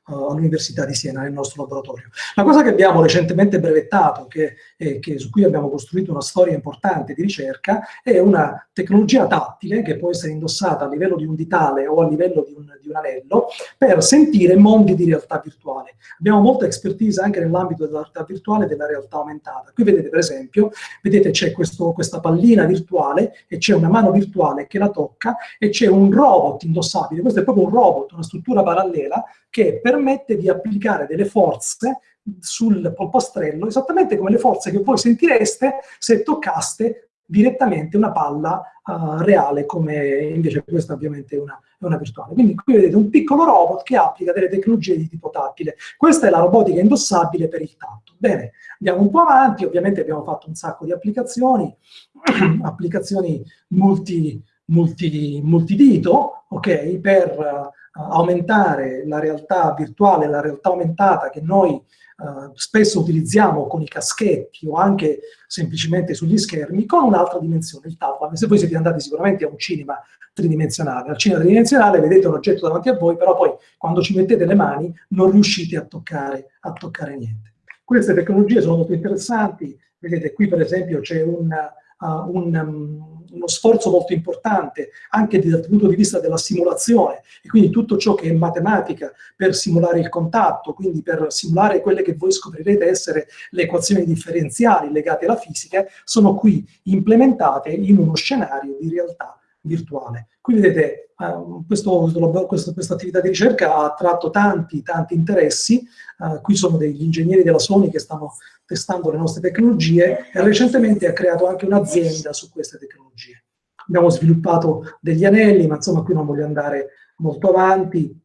uh, all'Università di Siena, nel nostro laboratorio. La cosa che abbiamo recentemente brevettato, che, eh, che, su cui abbiamo costruito una storia importante di ricerca, è una tecnologia tattile che può essere indossata a livello di un ditale o a livello di un, un anello per sentire mondi di realtà virtuale. Abbiamo molta expertise anche nell'ambito della realtà virtuale e della realtà aumentata. Qui vedete per esempio, vedete c'è questa pallina virtuale e c'è una mano virtuale che la tocca e c'è un robot indossato responsabile, questo è proprio un robot, una struttura parallela che permette di applicare delle forze sul polpastrello, esattamente come le forze che voi sentireste se toccaste direttamente una palla uh, reale, come invece questa ovviamente è una, è una, virtuale. Quindi qui vedete un piccolo robot che applica delle tecnologie di tipo tattile. Questa è la robotica indossabile per il tatto. Bene, andiamo un po' avanti, ovviamente abbiamo fatto un sacco di applicazioni, applicazioni multi, multi, multidito, ok, per uh, aumentare la realtà virtuale, la realtà aumentata che noi uh, spesso utilizziamo con i caschetti o anche semplicemente sugli schermi, con un'altra dimensione, il tablet. Se voi siete andati sicuramente a un cinema tridimensionale, al cinema tridimensionale vedete un oggetto davanti a voi, però poi quando ci mettete le mani non riuscite a toccare, a toccare niente. Queste tecnologie sono molto interessanti, vedete qui per esempio c'è un, uh, un um, uno sforzo molto importante anche dal punto di vista della simulazione. E quindi tutto ciò che è matematica per simulare il contatto, quindi per simulare quelle che voi scoprirete essere le equazioni differenziali legate alla fisica, sono qui implementate in uno scenario di realtà virtuale. Qui vedete, uh, questo, questo, questa attività di ricerca ha attratto tanti, tanti interessi, uh, qui sono degli ingegneri della Sony che stanno testando le nostre tecnologie e recentemente ha creato anche un'azienda su queste tecnologie. Abbiamo sviluppato degli anelli, ma insomma qui non voglio andare molto avanti,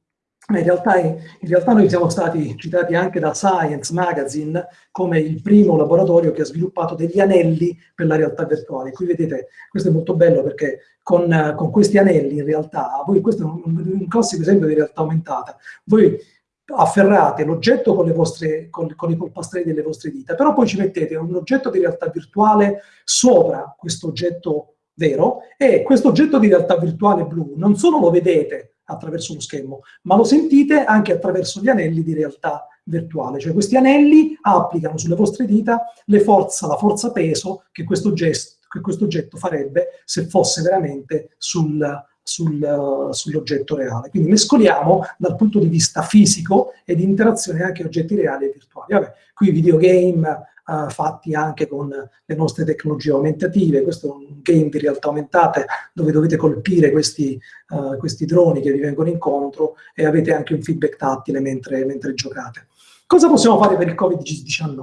in realtà, in realtà, noi siamo stati citati anche da Science Magazine come il primo laboratorio che ha sviluppato degli anelli per la realtà virtuale. Qui vedete, questo è molto bello perché con, con questi anelli in realtà, voi, questo è un, un classico esempio di realtà aumentata, voi afferrate l'oggetto con, con, con i polpastrelli delle vostre dita, però poi ci mettete un oggetto di realtà virtuale sopra questo oggetto vero e questo oggetto di realtà virtuale blu non solo lo vedete attraverso lo schermo, ma lo sentite anche attraverso gli anelli di realtà virtuale. Cioè questi anelli applicano sulle vostre dita forza, la forza peso che questo, gesto, che questo oggetto farebbe se fosse veramente sul, sul, sull'oggetto reale. Quindi mescoliamo dal punto di vista fisico e di interazione anche oggetti reali e virtuali. Vabbè, qui videogame uh, fatti anche con le nostre tecnologie aumentative. Questo è un game di realtà aumentate dove dovete colpire questi, uh, questi droni che vi vengono incontro e avete anche un feedback tattile mentre, mentre giocate. Cosa possiamo fare per il Covid-19?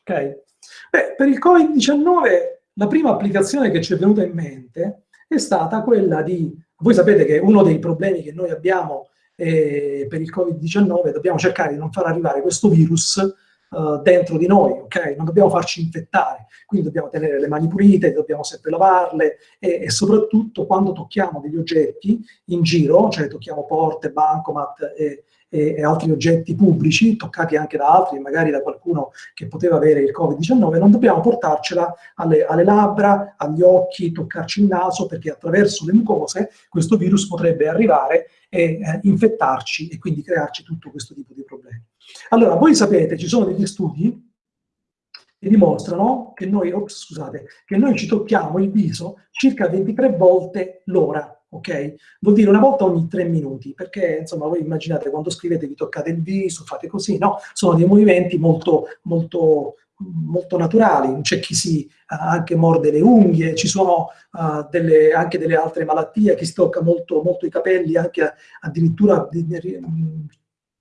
Okay? Per il Covid-19 la prima applicazione che ci è venuta in mente è stata quella di... Voi sapete che uno dei problemi che noi abbiamo eh, per il Covid-19 dobbiamo cercare di non far arrivare questo virus uh, dentro di noi, ok? Non dobbiamo farci infettare, quindi dobbiamo tenere le mani pulite, dobbiamo sempre lavarle e, e soprattutto quando tocchiamo degli oggetti in giro, cioè tocchiamo porte, bancomat e, e, e, altri oggetti pubblici, toccati anche da altri, magari da qualcuno che poteva avere il Covid-19, non dobbiamo portarcela alle, alle, labbra, agli occhi, toccarci il naso, perché attraverso le mucose questo virus potrebbe arrivare e eh, infettarci e quindi crearci tutto questo tipo di problemi. Allora, voi sapete, ci sono degli studi che dimostrano che noi, ops, scusate, che noi ci tocchiamo il viso circa 23 volte l'ora, ok? Vuol dire una volta ogni tre minuti, perché insomma voi immaginate quando scrivete vi toccate il viso, fate così, no? Sono dei movimenti molto, molto, molto naturali, c'è chi si uh, anche morde le unghie, ci sono uh, delle, anche delle altre malattie, chi si tocca molto, molto i capelli, anche addirittura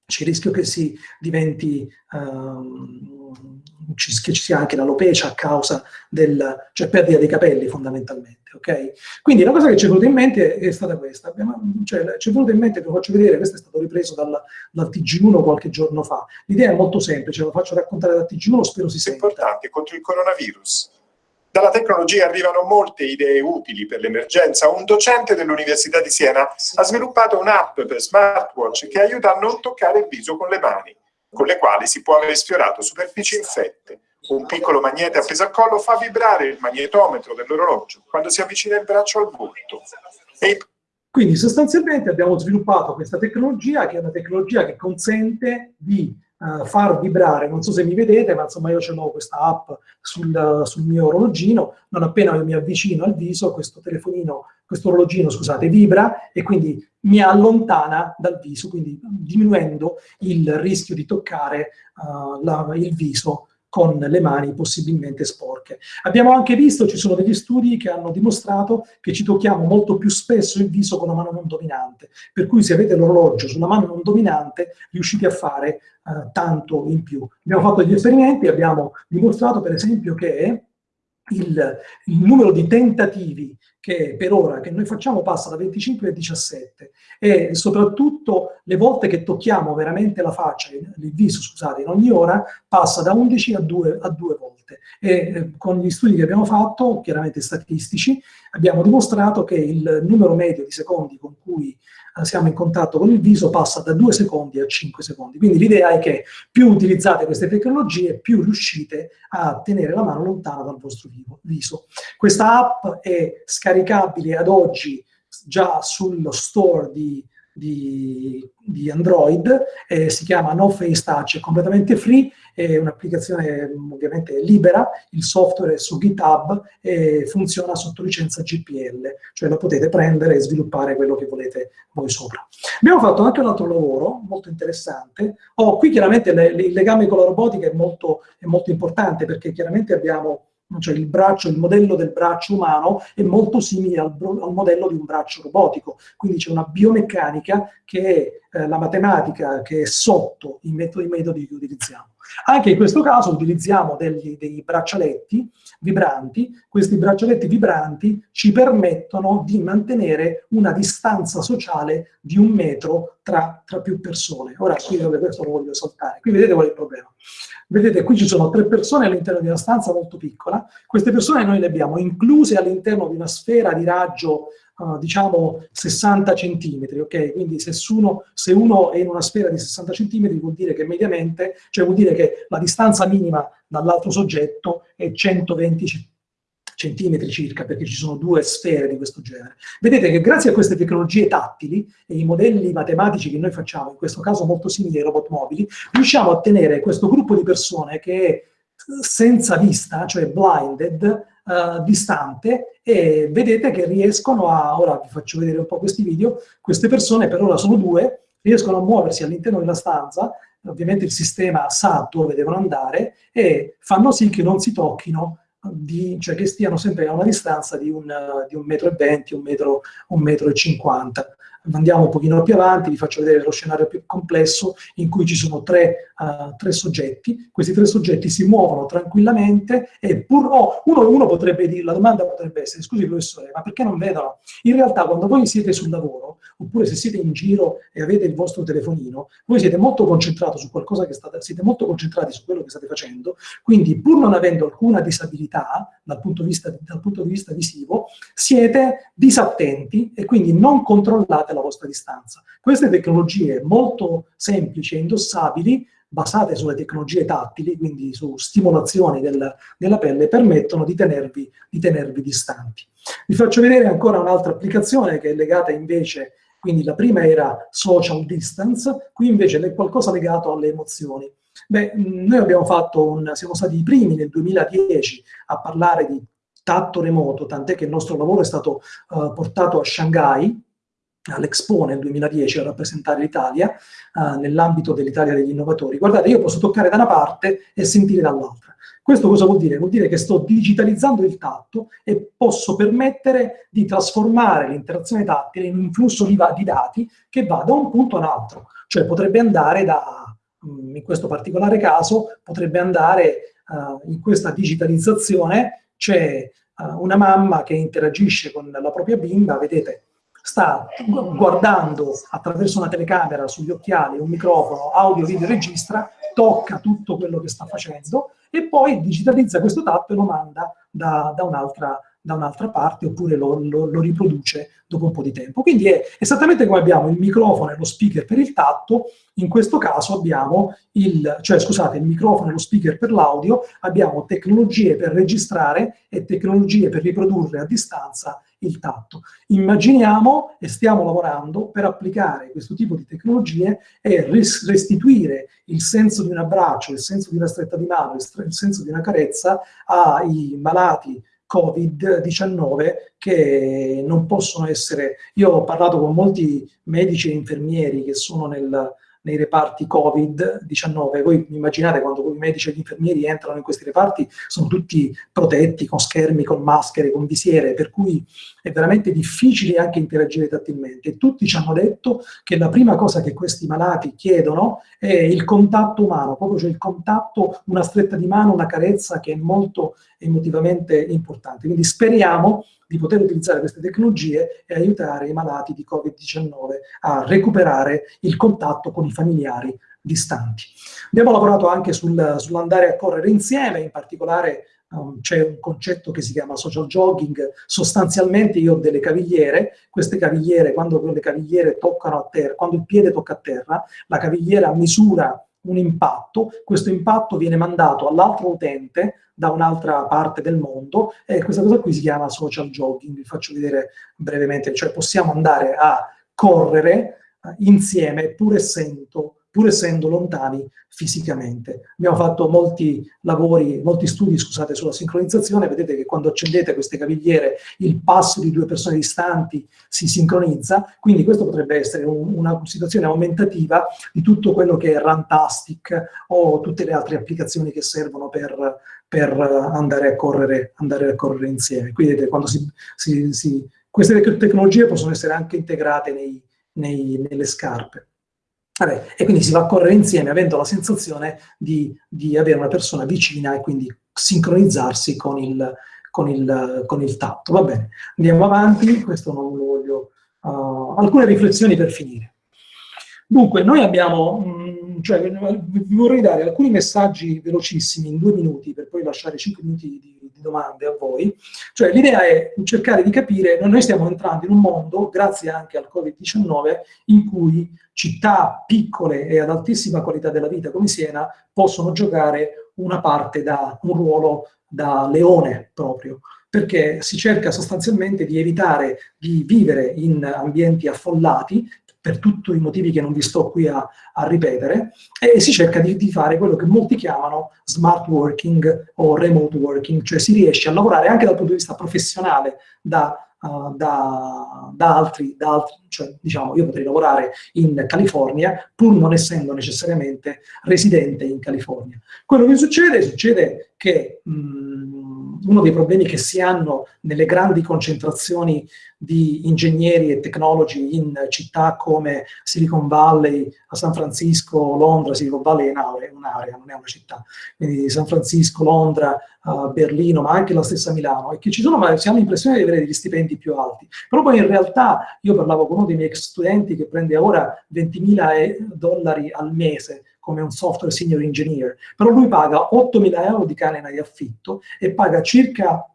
c'è il rischio che si diventi, um, che ci sia anche l'alopecia a causa del, cioè perdita dei capelli fondamentalmente, ok? Quindi la cosa che ci è venuta in mente è stata questa, Abbiamo, cioè, ci è venuta in mente, vi faccio vedere, questo è stato ripreso dal, dal TG1 qualche giorno fa, l'idea è molto semplice, lo faccio raccontare dal TG1, spero si senta. Importante contro il coronavirus dalla tecnologia arrivano molte idee utili per l'emergenza. Un docente dell'Università di Siena ha sviluppato un'app per smartwatch che aiuta a non toccare il viso con le mani, con le quali si può aver sfiorato superfici infette. Un piccolo magnete appeso al collo fa vibrare il magnetometro dell'orologio quando si avvicina il braccio al volto. E quindi sostanzialmente abbiamo sviluppato questa tecnologia che è una tecnologia che consente di uh, far vibrare, non so se mi vedete, ma insomma io ce l'ho questa app sul, sul, mio orologino, non appena mi avvicino al viso, questo telefonino, questo orologino, scusate, vibra e quindi mi allontana dal viso, quindi diminuendo il rischio di toccare uh, la, il viso con le mani possibilmente sporche. Abbiamo anche visto, ci sono degli studi che hanno dimostrato che ci tocchiamo molto più spesso il viso con la mano non dominante, per cui se avete l'orologio sulla mano non dominante riuscite a fare uh, tanto in più. Abbiamo fatto degli esperimenti, abbiamo dimostrato per esempio che il, il, numero di tentativi che per ora che noi facciamo passa da 25 a 17 e soprattutto le volte che tocchiamo veramente la faccia, il viso scusate, in ogni ora passa da 11 a 2, a 2 volte e eh, con gli studi che abbiamo fatto, chiaramente statistici, abbiamo dimostrato che il numero medio di secondi con cui siamo in contatto con il viso passa da 2 secondi a 5 secondi. Quindi l'idea è che più utilizzate queste tecnologie, più riuscite a tenere la mano lontana dal vostro viso. Questa app è scaricabile ad oggi già sullo store di di, di Android, eh, si chiama No Face Touch, è completamente free, è un'applicazione ovviamente libera, il software è su GitHub e funziona sotto licenza GPL, cioè la potete prendere e sviluppare quello che volete voi sopra. Abbiamo fatto anche un altro lavoro molto interessante, oh, qui chiaramente le, le, il legame con la robotica è molto, è molto importante perché chiaramente abbiamo cioè il braccio, il modello del braccio umano è molto simile al, al modello di un braccio robotico, quindi c'è una biomeccanica che è eh, la matematica che è sotto i metodi, i metodi che utilizziamo. Anche in questo caso utilizziamo degli, dei braccialetti vibranti, questi braccialetti vibranti ci permettono di mantenere una distanza sociale di un metro tra, tra più persone. Ora qui questo lo voglio saltare, qui vedete qual è il problema. Vedete, qui ci sono tre persone all'interno di una stanza molto piccola, queste persone noi le abbiamo incluse all'interno di una sfera di raggio uh, diciamo 60 centimetri, ok? Quindi se uno, se uno, è in una sfera di 60 centimetri vuol dire che mediamente, cioè vuol dire che la distanza minima dall'altro soggetto è 120 centimetri circa, perché ci sono due sfere di questo genere. Vedete che grazie a queste tecnologie tattili e i modelli matematici che noi facciamo, in questo caso molto simili ai robot mobili, riusciamo a tenere questo gruppo di persone che è senza vista, cioè blinded, uh, distante e vedete che riescono a, ora vi faccio vedere un po' questi video, queste persone per ora sono due, riescono a muoversi all'interno della stanza, ovviamente il sistema sa dove devono andare e fanno sì che non si tocchino, di, cioè che stiano sempre a una distanza di un, di un metro e venti, un metro, un metro e cinquanta andiamo un pochino più avanti, vi faccio vedere lo scenario più complesso in cui ci sono tre, uh, tre soggetti, questi tre soggetti si muovono tranquillamente e pur, oh, uno, uno potrebbe dire, la domanda potrebbe essere, scusi professore, ma perché non vedono? In realtà quando voi siete sul lavoro, oppure se siete in giro e avete il vostro telefonino, voi siete molto concentrati su qualcosa che state, siete molto concentrati su quello che state facendo, quindi pur non avendo alcuna disabilità dal punto di vista, dal punto di vista visivo, siete disattenti e quindi non controllate la vostra distanza. Queste tecnologie molto semplici e indossabili, basate sulle tecnologie tattili, quindi su stimolazioni del, della pelle, permettono di tenervi, di tenervi distanti. Vi faccio vedere ancora un'altra applicazione che è legata invece, quindi la prima era social distance, qui invece è qualcosa legato alle emozioni. Beh, noi abbiamo fatto un, siamo stati i primi nel 2010 a parlare di tatto remoto, tant'è che il nostro lavoro è stato uh, portato a Shanghai, all'Expo nel 2010 a rappresentare l'Italia uh, nell'ambito dell'Italia degli innovatori. Guardate, io posso toccare da una parte e sentire dall'altra. Questo cosa vuol dire? Vuol dire che sto digitalizzando il tatto e posso permettere di trasformare l'interazione tattile in un flusso di, di, dati che va da un punto a un altro. Cioè potrebbe andare da, mm, in questo particolare caso, potrebbe andare uh, in questa digitalizzazione, c'è uh, una mamma che interagisce con la propria bimba, vedete, sta guardando attraverso una telecamera sugli occhiali, un microfono, audio, video, registra, tocca tutto quello che sta facendo e poi digitalizza questo tatto e lo manda da, da un'altra da un'altra parte oppure lo, lo, lo, riproduce dopo un po' di tempo. Quindi è esattamente come abbiamo il microfono e lo speaker per il tatto, in questo caso abbiamo il, cioè scusate, il microfono e lo speaker per l'audio, abbiamo tecnologie per registrare e tecnologie per riprodurre a distanza il tatto. Immaginiamo e stiamo lavorando per applicare questo tipo di tecnologie e restituire il senso di un abbraccio, il senso di una stretta di mano, il senso di una carezza ai malati Covid-19 che non possono essere... Io ho parlato con molti medici e infermieri che sono nel, nei reparti Covid-19. Voi immaginate quando i medici e gli infermieri entrano in questi reparti, sono tutti protetti con schermi, con maschere, con visiere, per cui è veramente difficile anche interagire tattilmente. Tutti ci hanno detto che la prima cosa che questi malati chiedono è il contatto umano, proprio cioè il contatto, una stretta di mano, una carezza che è molto emotivamente importante. Quindi speriamo di poter utilizzare queste tecnologie e aiutare i malati di Covid-19 a recuperare il contatto con i familiari distanti. Abbiamo lavorato anche sul, sull'andare a correre insieme, in particolare um, c'è un concetto che si chiama social jogging, sostanzialmente io ho delle cavigliere, queste cavigliere, quando le cavigliere toccano a terra, quando il piede tocca a terra, la cavigliera misura un impatto, questo impatto viene mandato all'altro utente da un'altra parte del mondo e questa cosa qui si chiama social jogging, vi faccio vedere brevemente, cioè possiamo andare a correre eh, insieme pur essendo, pur essendo lontani fisicamente. Abbiamo fatto molti lavori, molti studi, scusate, sulla sincronizzazione, vedete che quando accendete queste cavigliere il passo di due persone distanti si sincronizza, quindi questo potrebbe essere un, una situazione aumentativa di tutto quello che è Runtastic o tutte le altre applicazioni che servono per, per andare, a correre, andare a correre insieme. Quindi vedete, quando si, si, si, queste tecnologie possono essere anche integrate nei, nei, nelle scarpe. Vabbè, e quindi si va a correre insieme avendo la sensazione di, di avere una persona vicina e quindi sincronizzarsi con il, con il, con il tatto. Va bene, andiamo avanti, questo non lo voglio... Uh, alcune riflessioni per finire. Dunque, noi abbiamo, mh, mm, cioè, vi vorrei dare alcuni messaggi velocissimi in due minuti per poi lasciare cinque minuti di, domande a voi. Cioè, l'idea è cercare di capire, noi stiamo entrando in un mondo, grazie anche al Covid-19, in cui città piccole e ad altissima qualità della vita come Siena possono giocare una parte da un ruolo da leone proprio, perché si cerca sostanzialmente di evitare di vivere in ambienti affollati, per tutti i motivi che non vi sto qui a, a ripetere, e si cerca di, di, fare quello che molti chiamano smart working o remote working, cioè si riesce a lavorare anche dal punto di vista professionale da uh, da, da, altri, da altri, cioè diciamo io potrei lavorare in California pur non essendo necessariamente residente in California. Quello che succede? Succede che mh, mm, uno dei problemi che si hanno nelle grandi concentrazioni di ingegneri e tecnologi in città come Silicon Valley, a San Francisco, Londra, Silicon Valley è un'area, non è una città, quindi San Francisco, Londra, uh, Berlino, ma anche la stessa Milano, e che ci sono, ma si hanno l'impressione di avere degli stipendi più alti. Però poi in realtà io parlavo con uno dei miei ex studenti che prende ora 20.000 dollari al mese come un software senior engineer, però lui paga 8.000 euro di canena di affitto e paga circa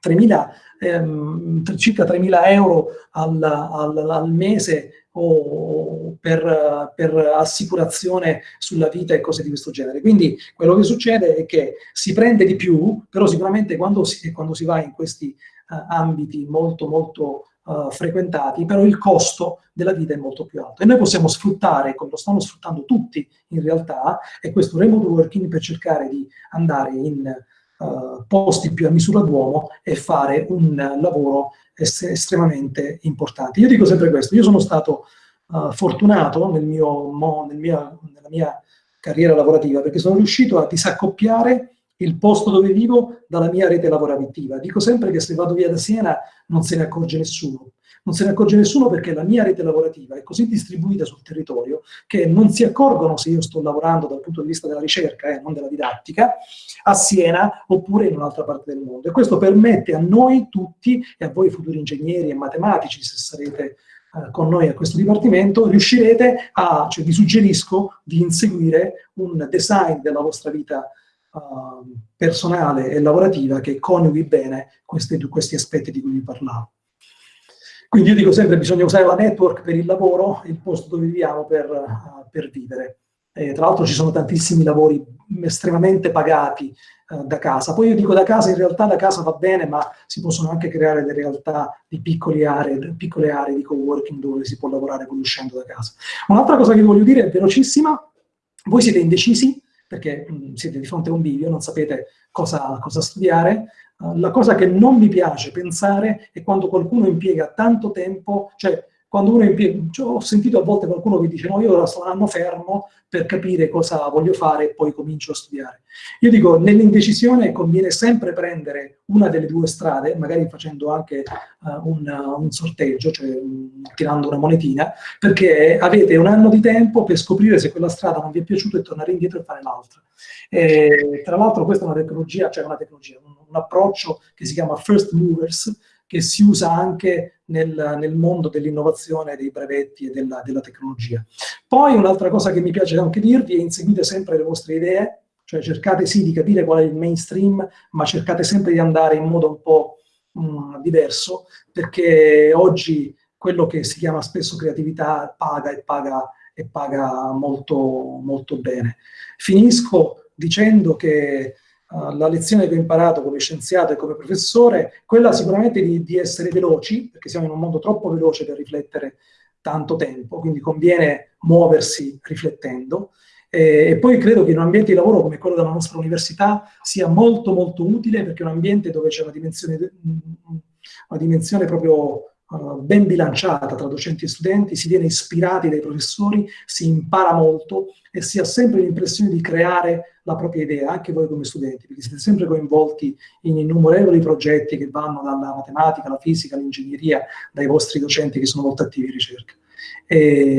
3.000 ehm, circa 3.000 euro al, al, al mese o per, per, assicurazione sulla vita e cose di questo genere. Quindi quello che succede è che si prende di più, però sicuramente quando si, quando si va in questi uh, ambiti molto molto uh, frequentati, però il costo della vita è molto più alto. E noi possiamo sfruttare, come lo stanno sfruttando tutti in realtà, è questo remote working per cercare di andare in uh, posti più a misura d'uomo e fare un lavoro est estremamente importante. Io dico sempre questo, io sono stato uh, fortunato nel mio, nel mia, nella mia carriera lavorativa perché sono riuscito a disaccoppiare il posto dove vivo dalla mia rete lavorativa. Dico sempre che se vado via da Siena non se ne accorge nessuno, non se ne accorge nessuno perché la mia rete lavorativa è così distribuita sul territorio che non si accorgono se io sto lavorando dal punto di vista della ricerca e eh, non della didattica a Siena oppure in un'altra parte del mondo. E questo permette a noi tutti e a voi futuri ingegneri e matematici, se sarete eh, con noi a questo dipartimento, riuscirete a, cioè vi suggerisco di inseguire un design della vostra vita uh, personale e lavorativa che coniughi bene questi, questi aspetti di cui vi parlavo. Quindi io dico sempre che bisogna usare la network per il lavoro, il posto dove viviamo per, uh, per vivere. E, tra l'altro ci sono tantissimi lavori estremamente pagati uh, da casa. Poi io dico da casa, in realtà da casa va bene, ma si possono anche creare delle realtà di piccole aree, piccole aree di co-working dove si può lavorare poi uscendo da casa. Un'altra cosa che voglio dire è velocissima, voi siete indecisi perché mh, siete di fronte a un bivio, non sapete cosa, cosa studiare, la cosa che non mi piace pensare è quando qualcuno impiega tanto tempo, cioè quando uno impiega, cioè, ho sentito a volte qualcuno che dice no, io ora sto un anno fermo per capire cosa voglio fare e poi comincio a studiare. Io dico, nell'indecisione conviene sempre prendere una delle due strade, magari facendo anche uh, un, uh, un, sorteggio, cioè um, tirando una monetina, perché avete un anno di tempo per scoprire se quella strada non vi è piaciuta e tornare indietro e fare l'altra. Tra l'altro questa è una tecnologia, cioè una tecnologia, un, un approccio che si chiama First Movers, che si usa anche nel, nel mondo dell'innovazione, dei brevetti e della, della tecnologia. Poi un'altra cosa che mi piace anche dirvi è inseguite sempre le vostre idee, cioè cercate sì di capire qual è il mainstream, ma cercate sempre di andare in modo un po' mh, mm, diverso, perché oggi quello che si chiama spesso creatività paga e paga, e paga molto, molto bene. Finisco dicendo che la lezione che ho imparato come scienziato e come professore, quella sicuramente di, di essere veloci, perché siamo in un mondo troppo veloce per riflettere tanto tempo, quindi conviene muoversi riflettendo. E, e poi credo che in un ambiente di lavoro come quello della nostra università sia molto molto utile perché è un ambiente dove c'è una dimensione, una dimensione proprio Uh, ben bilanciata tra docenti e studenti, si viene ispirati dai professori, si impara molto e si ha sempre l'impressione di creare la propria idea, anche voi come studenti, perché siete sempre coinvolti in innumerevoli progetti che vanno dalla matematica alla fisica all'ingegneria, dai vostri docenti che sono molto attivi in ricerca. E,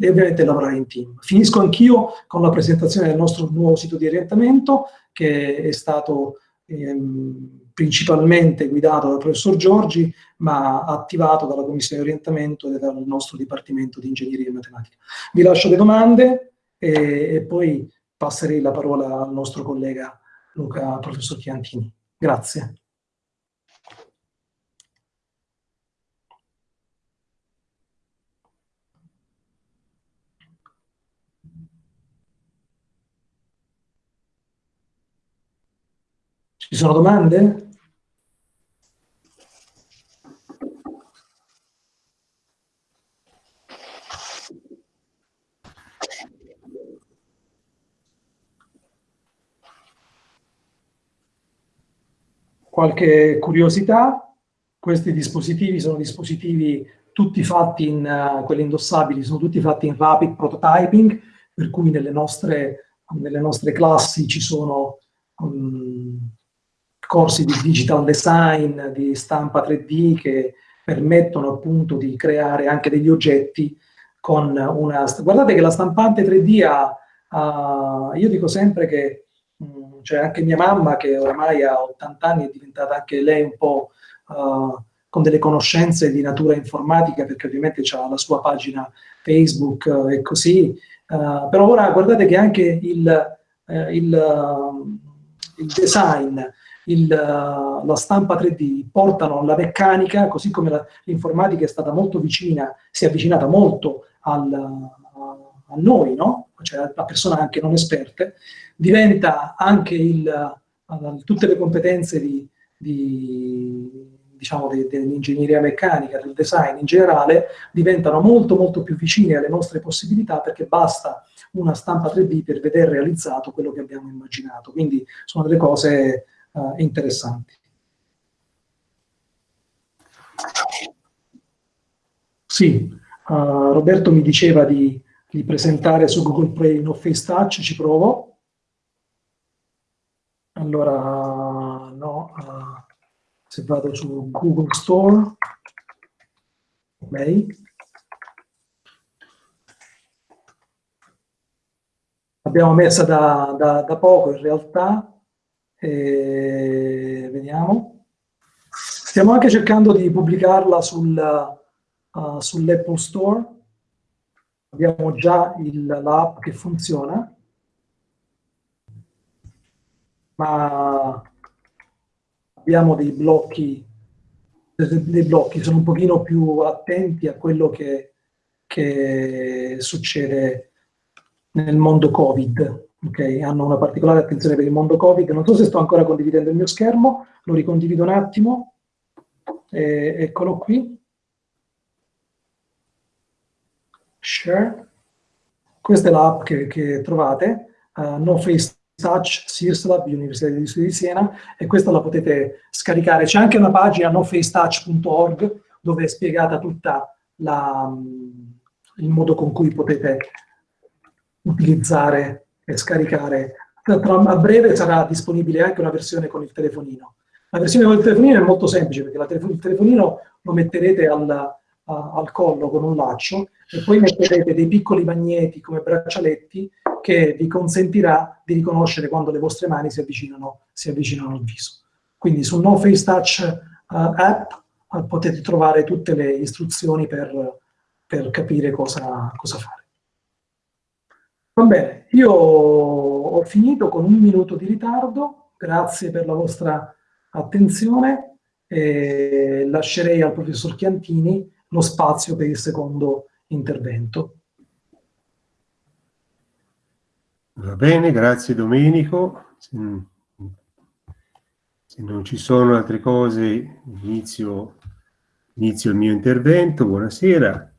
e ovviamente lavorare in team. Finisco anch'io con la presentazione del nostro nuovo sito di orientamento, che è stato ehm, principalmente guidato dal professor Giorgi, ma attivato dalla commissione di orientamento e dal nostro dipartimento di ingegneria e matematica. Vi lascio le domande e, e poi passerei la parola al nostro collega Luca, professor Chiantini. Grazie. Ci sono domande? Qualche curiosità, questi dispositivi sono dispositivi tutti fatti in, uh, quelli indossabili, sono tutti fatti in rapid prototyping, per cui nelle nostre, nelle nostre classi ci sono um, corsi di digital design, di stampa 3D che permettono appunto di creare anche degli oggetti con una... Guardate che la stampante 3D ha, ha io dico sempre che cioè anche mia mamma che oramai ha 80 anni è diventata anche lei un po' uh, con delle conoscenze di natura informatica perché ovviamente ha la sua pagina Facebook uh, e così, uh, però ora guardate che anche il, il, il design, il, la stampa 3D portano la meccanica, così come l'informatica è stata molto vicina, si è avvicinata molto al, a noi, no? Cioè a persone anche non esperte, diventa anche il, uh, tutte le competenze di, di diciamo, dell'ingegneria meccanica, del design in generale, diventano molto molto più vicine alle nostre possibilità perché basta una stampa 3D per vedere realizzato quello che abbiamo immaginato. Quindi sono delle cose uh, interessanti. Sì, uh, Roberto mi diceva di di presentare su Google Play No Face Touch, ci provo. Allora, no, uh, se vado su Google Store, ok. L'abbiamo messa da, da, da, poco in realtà, e vediamo. Stiamo anche cercando di pubblicarla sul, uh, sull'Apple Store, abbiamo già l'app che funziona, ma abbiamo dei blocchi, dei blocchi, sono un pochino più attenti a quello che, che succede nel mondo Covid. Okay? Hanno una particolare attenzione per il mondo Covid. Non so se sto ancora condividendo il mio schermo, lo ricondivido un attimo. E, eccolo qui. Share. Questa è l'app che, che, trovate, uh, No Face Touch SIRSLab, Università di Siena, e questa la potete scaricare. C'è anche una pagina nofacetouch.org dove è spiegata tutta la, il modo con cui potete utilizzare e scaricare. A breve sarà disponibile anche una versione con il telefonino. La versione con il telefonino è molto semplice perché il telefonino lo metterete al, al collo con un laccio e poi metterete dei piccoli magneti come braccialetti che vi consentirà di riconoscere quando le vostre mani si avvicinano, si avvicinano al viso. Quindi sul No Face Touch uh, app uh, potete trovare tutte le istruzioni per, per capire cosa, cosa fare. Va bene, io ho finito con un minuto di ritardo, grazie per la vostra attenzione e lascerei al professor Chiantini lo spazio per il secondo intervento. Va bene, grazie Domenico. Se, non ci sono altre cose, inizio, inizio il mio intervento. Buonasera.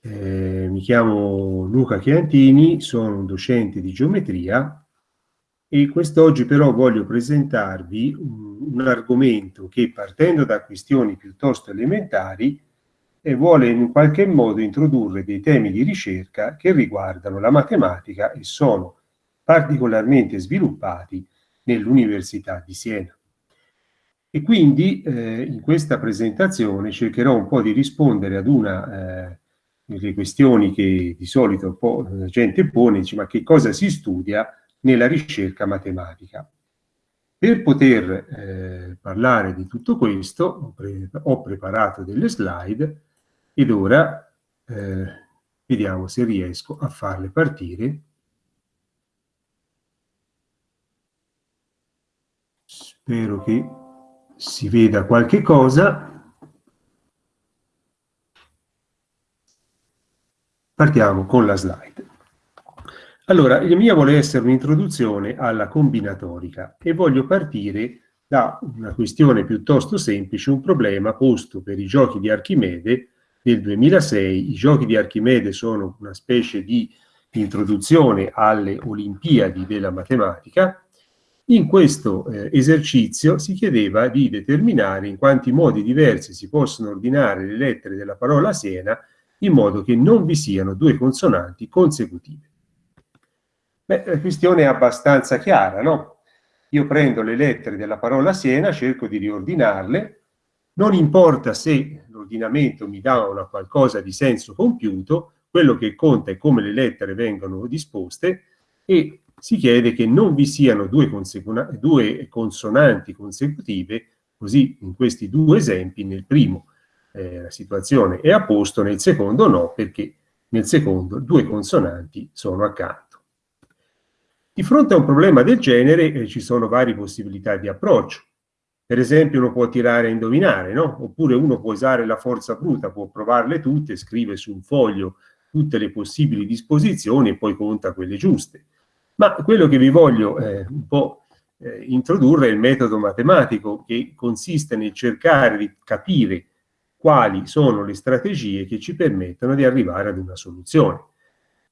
Eh, mi chiamo Luca Chiantini, sono un docente di geometria e quest'oggi però voglio presentarvi un, un, argomento che partendo da questioni piuttosto elementari eh, vuole in qualche modo introdurre dei temi di ricerca che riguardano la matematica e sono particolarmente sviluppati nell'Università di Siena. E quindi eh, in questa presentazione cercherò un po' di rispondere ad una eh, delle questioni che di solito po' la gente pone, dice, ma che cosa si studia nella ricerca matematica? Per poter eh, parlare di tutto questo ho, pre ho, preparato delle slide ed ora eh, vediamo se riesco a farle partire. Spero che si veda qualche cosa. Partiamo con la slide. Allora, la mia vuole essere un'introduzione alla combinatorica e voglio partire da una questione piuttosto semplice, un problema posto per i giochi di Archimede nel 2006. I giochi di Archimede sono una specie di introduzione alle Olimpiadi della matematica in questo eh, esercizio si chiedeva di determinare in quanti modi diversi si possono ordinare le lettere della parola Siena in modo che non vi siano due consonanti consecutive. Beh, la questione è abbastanza chiara, no? Io prendo le lettere della parola Siena, cerco di riordinarle, non importa se l'ordinamento mi dà una qualcosa di senso compiuto, quello che conta è come le lettere vengono disposte e si chiede che non vi siano due, due consonanti consecutive, così in questi due esempi, nel primo eh, la situazione è a posto, nel secondo no, perché nel secondo due consonanti sono accanto. Di fronte a un problema del genere eh, ci sono varie possibilità di approccio. Per esempio uno può tirare a indovinare, no? Oppure uno può usare la forza bruta, può provarle tutte, scrive su un foglio tutte le possibili disposizioni e poi conta quelle giuste. Ma quello che vi voglio eh, un po' eh, introdurre è il metodo matematico che consiste nel cercare di capire quali sono le strategie che ci permettono di arrivare ad una soluzione.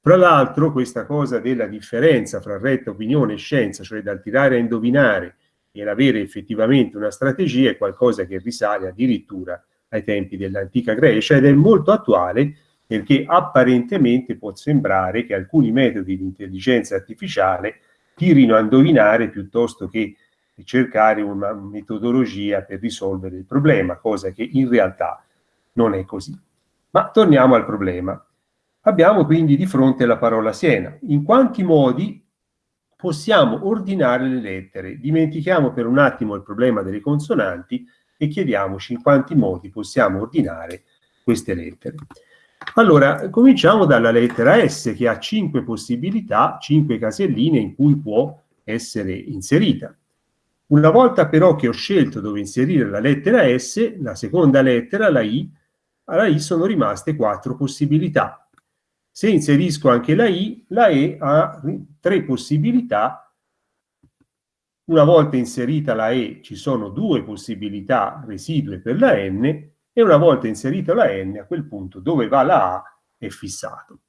Tra l'altro questa cosa della differenza fra retta opinione e scienza, cioè dal tirare a indovinare e l'avere effettivamente una strategia, è qualcosa che risale addirittura ai tempi dell'antica Grecia ed è molto attuale perché apparentemente può sembrare che alcuni metodi di intelligenza artificiale tirino a indovinare piuttosto che cercare una metodologia per risolvere il problema, cosa che in realtà non è così. Ma torniamo al problema. Abbiamo quindi di fronte la parola Siena. In quanti modi possiamo ordinare le lettere? Dimentichiamo per un attimo il problema delle consonanti e chiediamoci in quanti modi possiamo ordinare queste lettere. Allora, cominciamo dalla lettera S che ha cinque possibilità, cinque caselline in cui può essere inserita. Una volta però che ho scelto dove inserire la lettera S, la seconda lettera, la I, alla I sono rimaste quattro possibilità. Se inserisco anche la I, la E ha tre possibilità. Una volta inserita la E ci sono due possibilità residue per la N e una volta inserita la n, a quel punto dove va la a è fissato.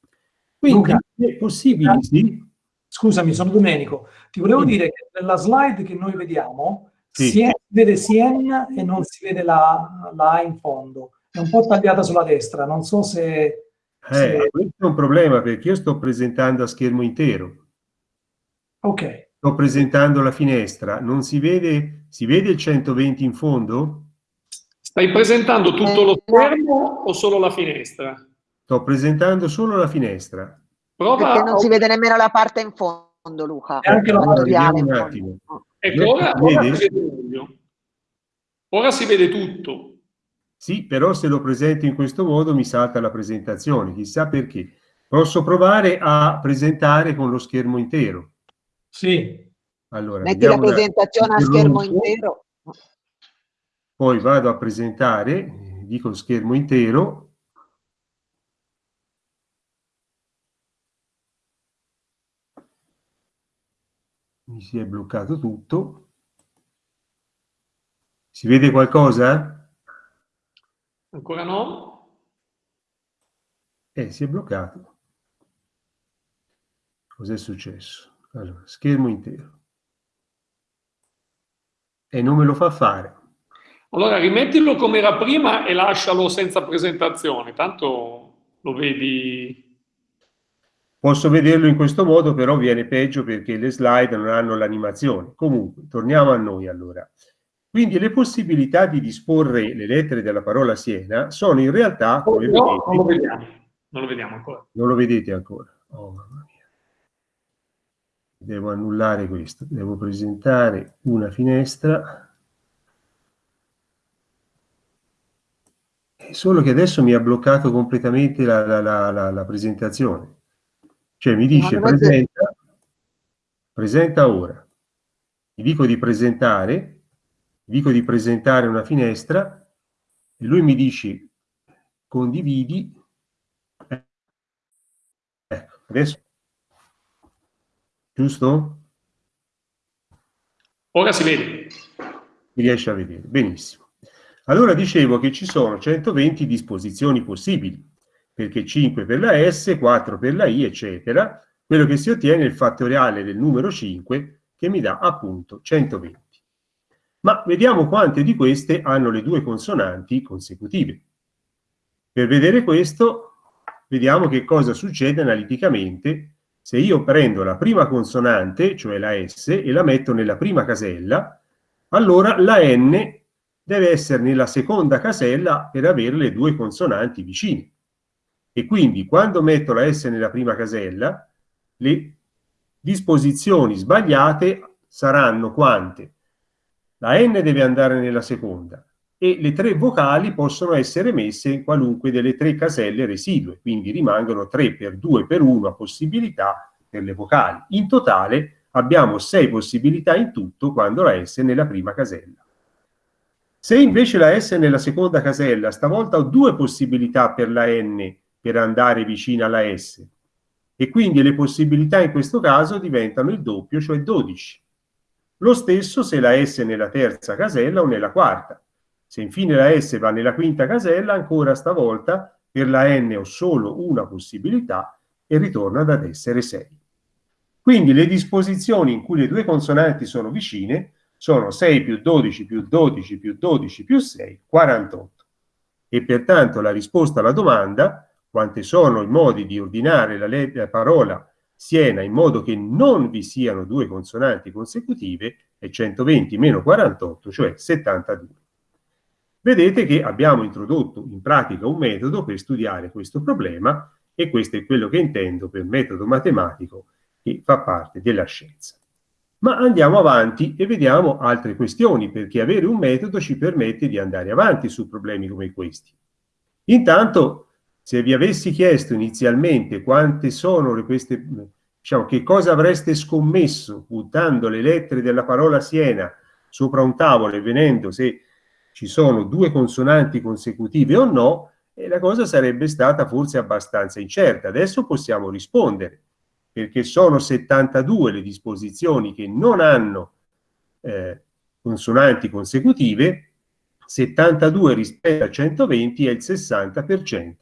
Quindi Luca, è possibile, sì? Scusami, sono Domenico. Ti volevo sì. dire che nella slide che noi vediamo sì. si vede Sien e non si vede la, la A in fondo. È un po' tagliata sulla destra, non so se... Eh, se... questo è un problema perché io sto presentando a schermo intero. Ok. Sto presentando la finestra, non si vede, si vede il 120 in fondo? Stai presentando tutto lo schermo o solo la finestra? Sto presentando solo la finestra. Prova Perché non si vede nemmeno la parte in fondo, Luca. E anche la fattoriale. Un attimo. Ecco, ora, ora, si vede ora si vede tutto. Sì, però se lo presento in questo modo mi salta la presentazione, chissà perché. Posso provare a presentare con lo schermo intero? Sì. Allora, Metti la presentazione a schermo intero poi vado a presentare, dico schermo intero, mi si è bloccato tutto. Si vede qualcosa? Ancora no. Eh, si è bloccato. Cos'è successo? Allora, schermo intero. E non me lo fa fare. Allora rimettilo come era prima e lascialo senza presentazione, tanto lo vedi... Posso vederlo in questo modo, però viene peggio perché le slide non hanno l'animazione. Comunque, torniamo a noi allora. Quindi le possibilità di disporre le lettere della parola Siena sono in realtà, come no, vedete... Non lo vediamo, non lo vediamo ancora. Non lo vedete ancora. Oh. Devo annullare questo. Devo presentare una finestra solo che adesso mi ha bloccato completamente la, la, la, la presentazione. Cioè mi dice presenta, presenta ora. Gli dico di presentare, dico di presentare una finestra e lui mi dice condividi. Ecco, adesso giusto? Ora si vede. Mi riesce a vedere, benissimo. Allora dicevo che ci sono 120 disposizioni possibili, perché 5 per la S, 4 per la I, eccetera. Quello che si ottiene è il fattoriale del numero 5, che mi dà appunto 120. Ma vediamo quante di queste hanno le due consonanti consecutive. Per vedere questo, vediamo che cosa succede analiticamente se io prendo la prima consonante, cioè la S, e la metto nella prima casella, allora la N deve essere nella seconda casella per avere le due consonanti vicine. E quindi quando metto la S nella prima casella, le disposizioni sbagliate saranno quante? La N deve andare nella seconda e le tre vocali possono essere messe in qualunque delle tre caselle residue, quindi rimangono 3 per 2 per 1 a possibilità per le vocali. In totale abbiamo 6 possibilità in tutto quando la S è nella prima casella. Se invece la S è nella seconda casella, stavolta ho due possibilità per la N per andare vicino alla S. E quindi le possibilità in questo caso diventano il doppio, cioè 12. Lo stesso se la S è nella terza casella o nella quarta. Se infine la S va nella quinta casella, ancora stavolta per la N ho solo una possibilità e ritorna ad essere 6. Quindi le disposizioni in cui le due consonanti sono vicine sono 6 più 12 più 12 più 12 più 6, 48. E pertanto la risposta alla domanda, quanti sono i modi di ordinare la, la parola Siena in modo che non vi siano due consonanti consecutive, è 120 meno 48, cioè 72. Vedete che abbiamo introdotto in pratica un metodo per studiare questo problema e questo è quello che intendo per metodo matematico che fa parte della scienza. Ma andiamo avanti e vediamo altre questioni, perché avere un metodo ci permette di andare avanti su problemi come questi. Intanto, se vi avessi chiesto inizialmente quante sono queste, diciamo, che cosa avreste scommesso buttando le lettere della parola Siena sopra un tavolo e vedendo se ci sono due consonanti consecutive o no, eh, la cosa sarebbe stata forse abbastanza incerta. Adesso possiamo rispondere perché sono 72 le disposizioni che non hanno eh, consonanti consecutive, 72 rispetto a 120 è il 60%.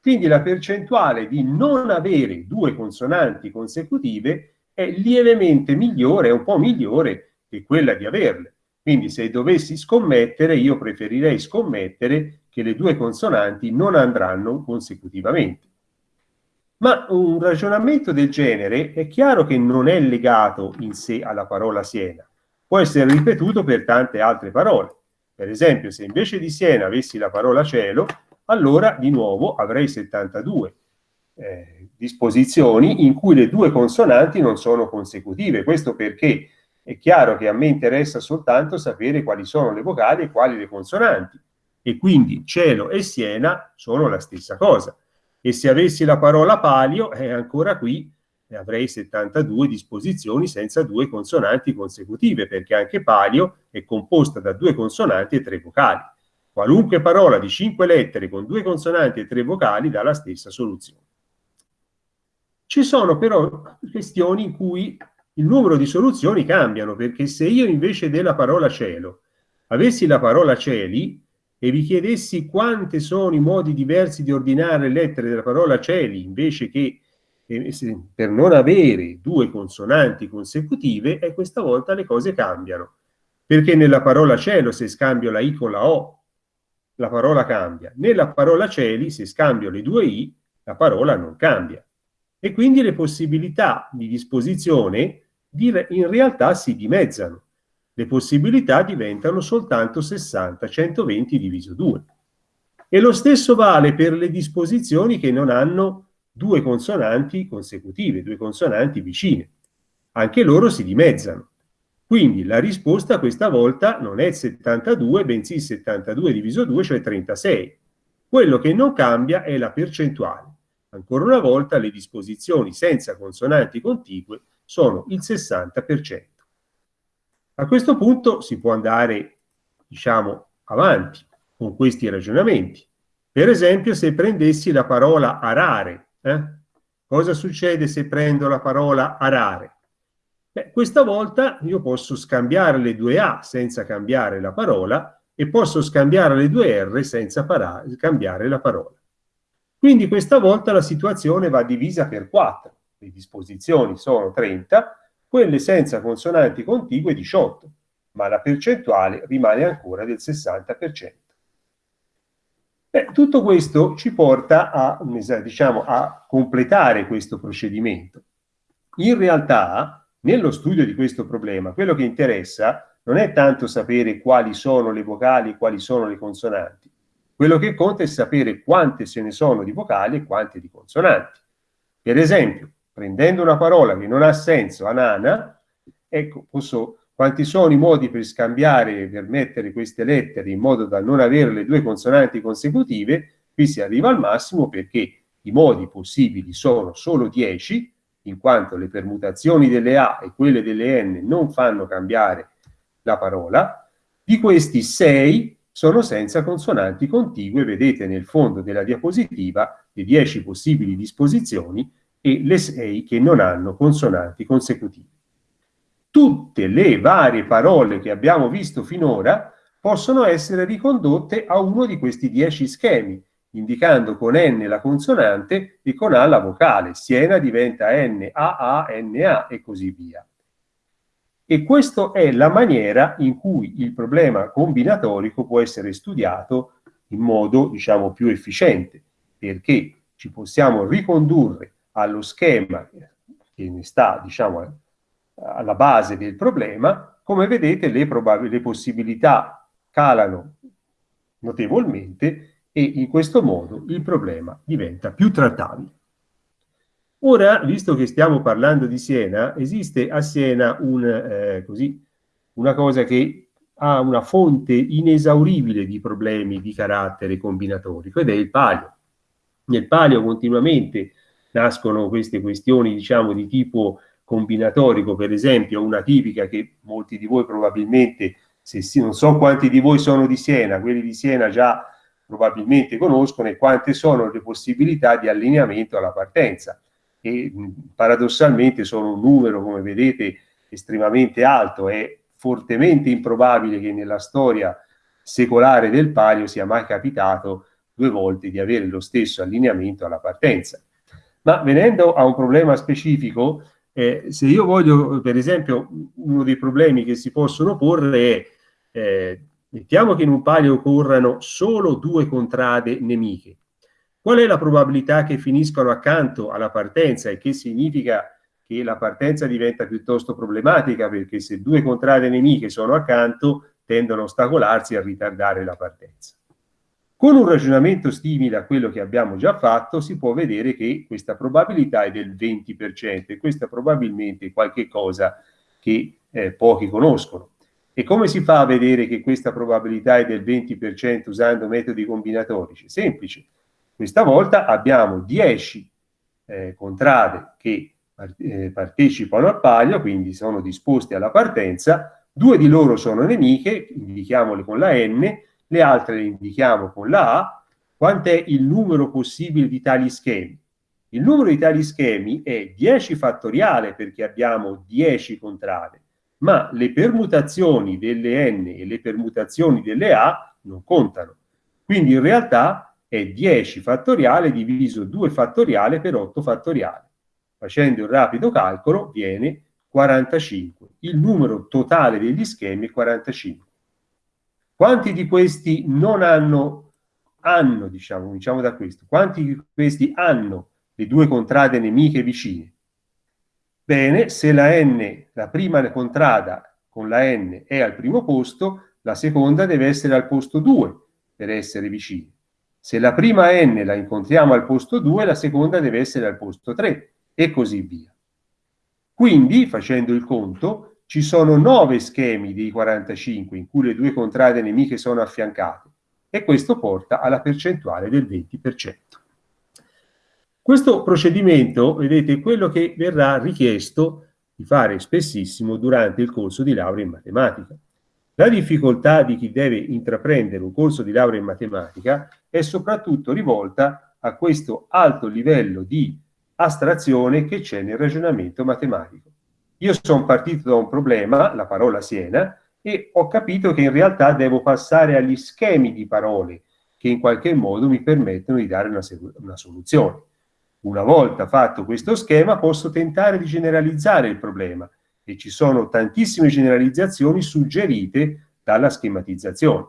Quindi la percentuale di non avere due consonanti consecutive è lievemente migliore, è un po' migliore che quella di averle. Quindi se dovessi scommettere, io preferirei scommettere che le due consonanti non andranno consecutivamente. Ma un ragionamento del genere è chiaro che non è legato in sé alla parola Siena, può essere ripetuto per tante altre parole. Per esempio, se invece di Siena avessi la parola cielo, allora di nuovo avrei 72 eh, disposizioni in cui le due consonanti non sono consecutive. Questo perché è chiaro che a me interessa soltanto sapere quali sono le vocali e quali le consonanti. E quindi cielo e Siena sono la stessa cosa e se avessi la parola palio, eh, ancora qui eh, avrei 72 disposizioni senza due consonanti consecutive, perché anche palio è composta da due consonanti e tre vocali. Qualunque parola di cinque lettere con due consonanti e tre vocali dà la stessa soluzione. Ci sono però questioni in cui il numero di soluzioni cambiano, perché se io invece della parola cielo avessi la parola cieli, e vi chiedessi quanti sono i modi diversi di ordinare le lettere della parola cieli, invece che eh, per non avere due consonanti consecutive, e questa volta le cose cambiano. Perché nella parola cielo, se scambio la I con la O, la parola cambia. Nella parola cieli, se scambio le due I, la parola non cambia. E quindi le possibilità di disposizione in realtà si dimezzano. Le possibilità diventano soltanto 60, 120 diviso 2. E lo stesso vale per le disposizioni che non hanno due consonanti consecutive, due consonanti vicine. Anche loro si dimezzano. Quindi la risposta questa volta non è 72, bensì 72 diviso 2, cioè 36. Quello che non cambia è la percentuale. Ancora una volta le disposizioni senza consonanti contigue sono il 60%. A questo punto si può andare, diciamo, avanti con questi ragionamenti. Per esempio, se prendessi la parola arare, eh? cosa succede se prendo la parola arare? Beh, questa volta io posso scambiare le due A senza cambiare la parola e posso scambiare le due R senza cambiare la parola. Quindi questa volta la situazione va divisa per 4. Le disposizioni sono 30 quelle senza consonanti contigue 18, ma la percentuale rimane ancora del 60%. Beh, tutto questo ci porta a, diciamo, a completare questo procedimento. In realtà, nello studio di questo problema, quello che interessa non è tanto sapere quali sono le vocali e quali sono le consonanti. Quello che conta è sapere quante se ne sono di vocali e quante di consonanti. Per esempio, prendendo una parola che non ha senso, anana, ecco, posso, quanti sono i modi per scambiare, per mettere queste lettere in modo da non avere le due consonanti consecutive, qui si arriva al massimo perché i modi possibili sono solo 10, in quanto le permutazioni delle A e quelle delle N non fanno cambiare la parola, di questi 6 sono senza consonanti contigue, vedete nel fondo della diapositiva le 10 possibili disposizioni e le 6 che non hanno consonanti consecutive. Tutte le varie parole che abbiamo visto finora possono essere ricondotte a uno di questi 10 schemi, indicando con N la consonante e con A la vocale. Siena diventa N, A, A, N, A e così via. E questa è la maniera in cui il problema combinatorico può essere studiato in modo, diciamo, più efficiente, perché ci possiamo ricondurre allo schema che sta, diciamo, alla base del problema, come vedete le, le possibilità calano notevolmente e in questo modo il problema diventa più trattabile. Ora, visto che stiamo parlando di Siena, esiste a Siena un, eh, così, una cosa che ha una fonte inesauribile di problemi di carattere combinatorico ed è il palio. Nel palio continuamente nascono queste questioni, diciamo, di tipo combinatorico, per esempio, una tipica che molti di voi probabilmente, se sì, non so quanti di voi sono di Siena, quelli di Siena già probabilmente conoscono e quante sono le possibilità di allineamento alla partenza. E paradossalmente sono un numero, come vedete, estremamente alto, è fortemente improbabile che nella storia secolare del palio sia mai capitato due volte di avere lo stesso allineamento alla partenza. Ma venendo a un problema specifico, eh, se io voglio, per esempio, uno dei problemi che si possono porre è, eh, mettiamo che in un palio corrano solo due contrade nemiche. Qual è la probabilità che finiscano accanto alla partenza e che significa che la partenza diventa piuttosto problematica perché se due contrade nemiche sono accanto tendono a ostacolarsi e a ritardare la partenza. Con un ragionamento simile a quello che abbiamo già fatto si può vedere che questa probabilità è del 20% e questa probabilmente è qualche cosa che eh, pochi conoscono. E come si fa a vedere che questa probabilità è del 20% usando metodi combinatorici? Semplice. Questa volta abbiamo 10 eh, contrade che eh, partecipano al palio, quindi sono disposti alla partenza, due di loro sono nemiche, indichiamole con la N, le altre le indichiamo con la A, quant'è il numero possibile di tali schemi? Il numero di tali schemi è 10 fattoriale perché abbiamo 10 contrade, ma le permutazioni delle n e le permutazioni delle a non contano. Quindi in realtà è 10 fattoriale diviso 2 fattoriale per 8 fattoriale. Facendo il rapido calcolo viene 45. Il numero totale degli schemi è 45. Quanti di questi non hanno, hanno diciamo, diciamo da questo, quanti di questi hanno le due contrade nemiche vicine? Bene, se la n, la prima contrada con la n è al primo posto, la seconda deve essere al posto 2 per essere vicine. Se la prima n la incontriamo al posto 2, la seconda deve essere al posto 3 e così via. Quindi, facendo il conto, ci sono 9 schemi dei 45 in cui le due contrade nemiche sono affiancate e questo porta alla percentuale del 20%. Questo procedimento, vedete, è quello che verrà richiesto di fare spessissimo durante il corso di laurea in matematica. La difficoltà di chi deve intraprendere un corso di laurea in matematica è soprattutto rivolta a questo alto livello di astrazione che c'è nel ragionamento matematico. Io sono partito da un problema, la parola Siena, e ho capito che in realtà devo passare agli schemi di parole che in qualche modo mi permettono di dare una, una soluzione. Una volta fatto questo schema posso tentare di generalizzare il problema e ci sono tantissime generalizzazioni suggerite dalla schematizzazione.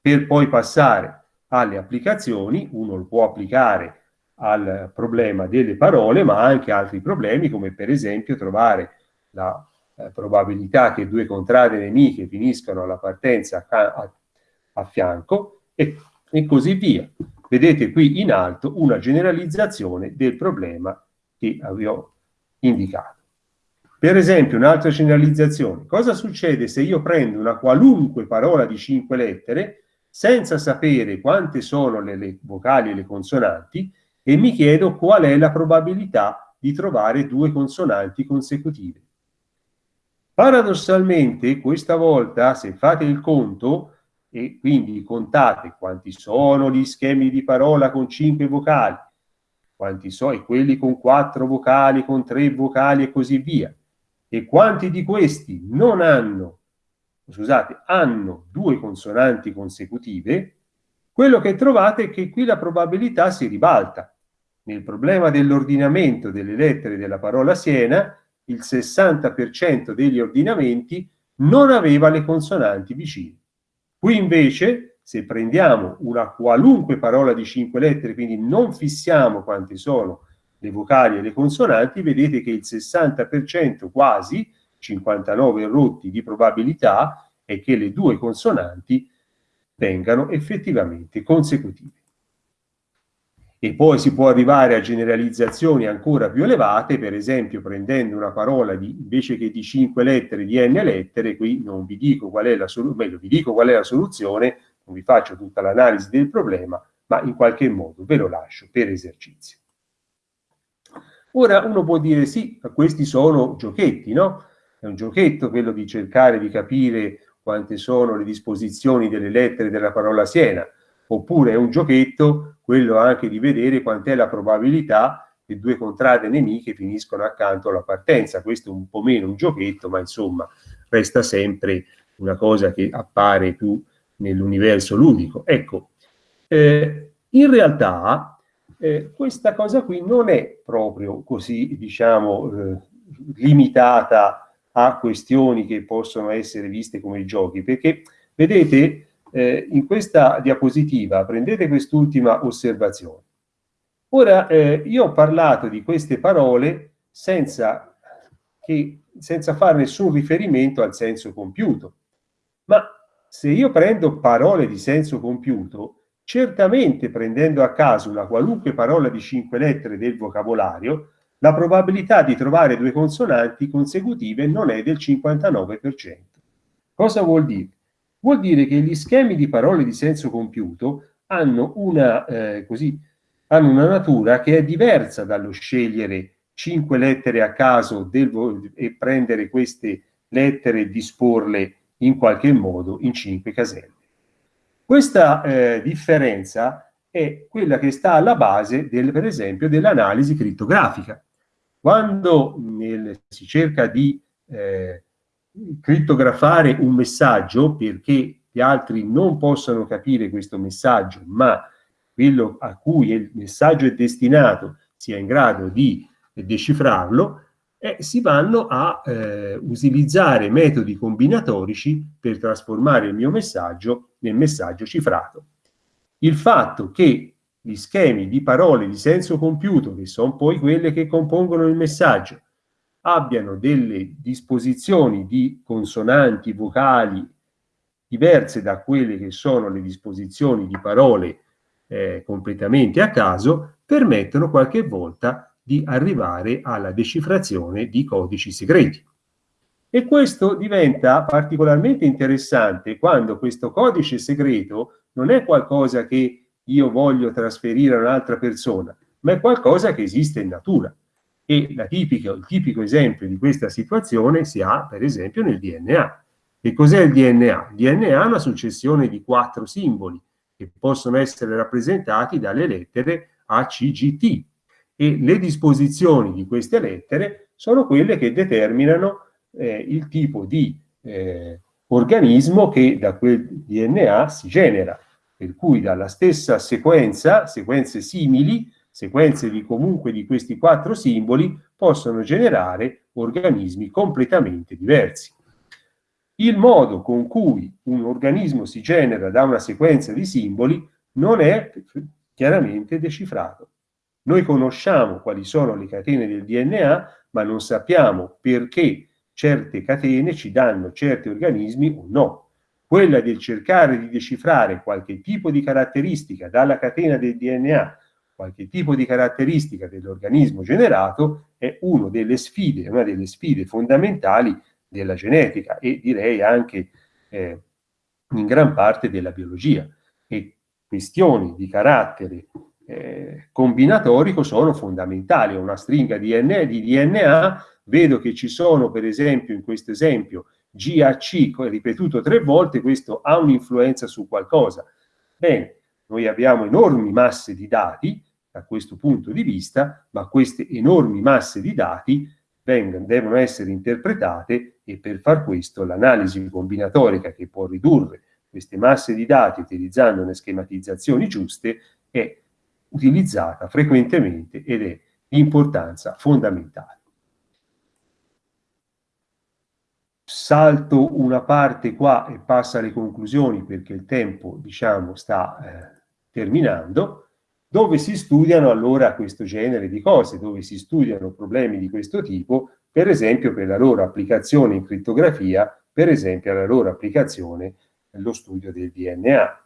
Per poi passare alle applicazioni, uno lo può applicare al problema delle parole, ma anche altri problemi, come per esempio trovare la eh, probabilità che due contrade nemiche finiscano alla partenza a, a, a fianco e, e così via. Vedete qui in alto una generalizzazione del problema che ho indicato. Per esempio, un'altra generalizzazione. Cosa succede se io prendo una qualunque parola di cinque lettere senza sapere quante sono le, le vocali e le consonanti e mi chiedo qual è la probabilità di trovare due consonanti consecutive? Paradossalmente, questa volta, se fate il conto, e quindi contate quanti sono gli schemi di parola con cinque vocali, quanti sono quelli con quattro vocali, con tre vocali e così via, e quanti di questi non hanno, scusate, hanno due consonanti consecutive, quello che trovate è che qui la probabilità si ribalta. Nel problema dell'ordinamento delle lettere della parola Siena, il 60% degli ordinamenti non aveva le consonanti vicine. Qui invece, se prendiamo una qualunque parola di cinque lettere, quindi non fissiamo quante sono le vocali e le consonanti, vedete che il 60% quasi, 59 rotti di probabilità, è che le due consonanti vengano effettivamente consecutive. E poi si può arrivare a generalizzazioni ancora più elevate, per esempio prendendo una parola di, invece che di 5 lettere, di n lettere, qui non vi dico qual è la soluzione, meglio vi dico qual è la soluzione, non vi faccio tutta l'analisi del problema, ma in qualche modo ve lo lascio per esercizio. Ora uno può dire sì, questi sono giochetti, no? È un giochetto quello di cercare di capire quante sono le disposizioni delle lettere della parola Siena, oppure è un giochetto quello anche di vedere quant'è la probabilità che due contrade nemiche finiscono accanto alla partenza. Questo è un po' meno un giochetto, ma insomma resta sempre una cosa che appare più nell'universo ludico. Ecco, eh, in realtà eh, questa cosa qui non è proprio così, diciamo, eh, limitata a questioni che possono essere viste come giochi, perché vedete, eh, in questa diapositiva prendete quest'ultima osservazione. Ora, eh, io ho parlato di queste parole senza, che, senza fare nessun riferimento al senso compiuto, ma se io prendo parole di senso compiuto, Certamente prendendo a caso una qualunque parola di cinque lettere del vocabolario, la probabilità di trovare due consonanti consecutive non è del 59%. Cosa vuol dire? Vuol dire che gli schemi di parole di senso compiuto hanno una, eh, così, hanno una natura che è diversa dallo scegliere cinque lettere a caso del, e prendere queste lettere e disporle in qualche modo in cinque caselle. Questa eh, differenza è quella che sta alla base, del, per esempio, dell'analisi crittografica. Quando nel, si cerca di eh, crittografare un messaggio perché gli altri non possano capire questo messaggio, ma quello a cui il messaggio è destinato sia in grado di decifrarlo, eh, si vanno a eh, utilizzare metodi combinatorici per trasformare il mio messaggio nel messaggio cifrato. Il fatto che gli schemi di parole di senso compiuto, che sono poi quelle che compongono il messaggio, abbiano delle disposizioni di consonanti, vocali diverse da quelle che sono le disposizioni di parole eh, completamente a caso, permettono qualche volta di arrivare alla decifrazione di codici segreti. E questo diventa particolarmente interessante quando questo codice segreto non è qualcosa che io voglio trasferire a un'altra persona, ma è qualcosa che esiste in natura. E tipica, il tipico esempio di questa situazione si ha, per esempio, nel DNA. Che cos'è il DNA? Il DNA è una successione di quattro simboli che possono essere rappresentati dalle lettere A, C, G, T. E le disposizioni di queste lettere sono quelle che determinano eh, il tipo di eh, organismo che da quel DNA si genera per cui dalla stessa sequenza, sequenze simili, sequenze di comunque di questi quattro simboli, possono generare organismi completamente diversi. Il modo con cui un organismo si genera da una sequenza di simboli non è chiaramente decifrato. Noi conosciamo quali sono le catene del DNA, ma non sappiamo perché certe catene ci danno certi organismi o no quella del cercare di decifrare qualche tipo di caratteristica dalla catena del DNA, qualche tipo di caratteristica dell'organismo generato, è delle sfide, una delle sfide fondamentali della genetica e direi anche eh, in gran parte della biologia. E questioni di carattere eh, combinatorico sono fondamentali. Una stringa DNA, di DNA, vedo che ci sono, per esempio, in questo esempio, GAC ripetuto tre volte, questo ha un'influenza su qualcosa. Bene, noi abbiamo enormi masse di dati da questo punto di vista, ma queste enormi masse di dati vengono, devono essere interpretate e per far questo l'analisi combinatorica che può ridurre queste masse di dati utilizzando le schematizzazioni giuste è utilizzata frequentemente ed è di importanza fondamentale. salto una parte qua e passa alle conclusioni perché il tempo, diciamo, sta eh, terminando, dove si studiano allora questo genere di cose, dove si studiano problemi di questo tipo, per esempio per la loro applicazione in crittografia, per esempio la loro applicazione nello studio del DNA.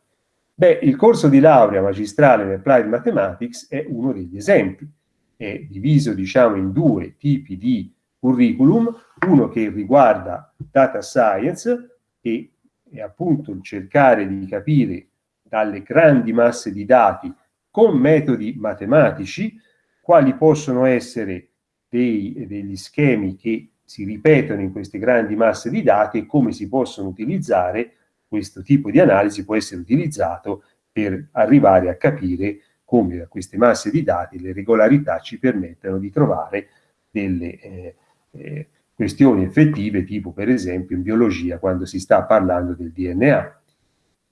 Beh, il corso di laurea magistrale in Applied Mathematics è uno degli esempi. È diviso, diciamo, in due tipi di curriculum, uno che riguarda data science e è appunto cercare di capire dalle grandi masse di dati con metodi matematici quali possono essere dei, degli schemi che si ripetono in queste grandi masse di dati e come si possono utilizzare questo tipo di analisi può essere utilizzato per arrivare a capire come da queste masse di dati le regolarità ci permettono di trovare delle eh, eh, questioni effettive, tipo per esempio in biologia quando si sta parlando del DNA.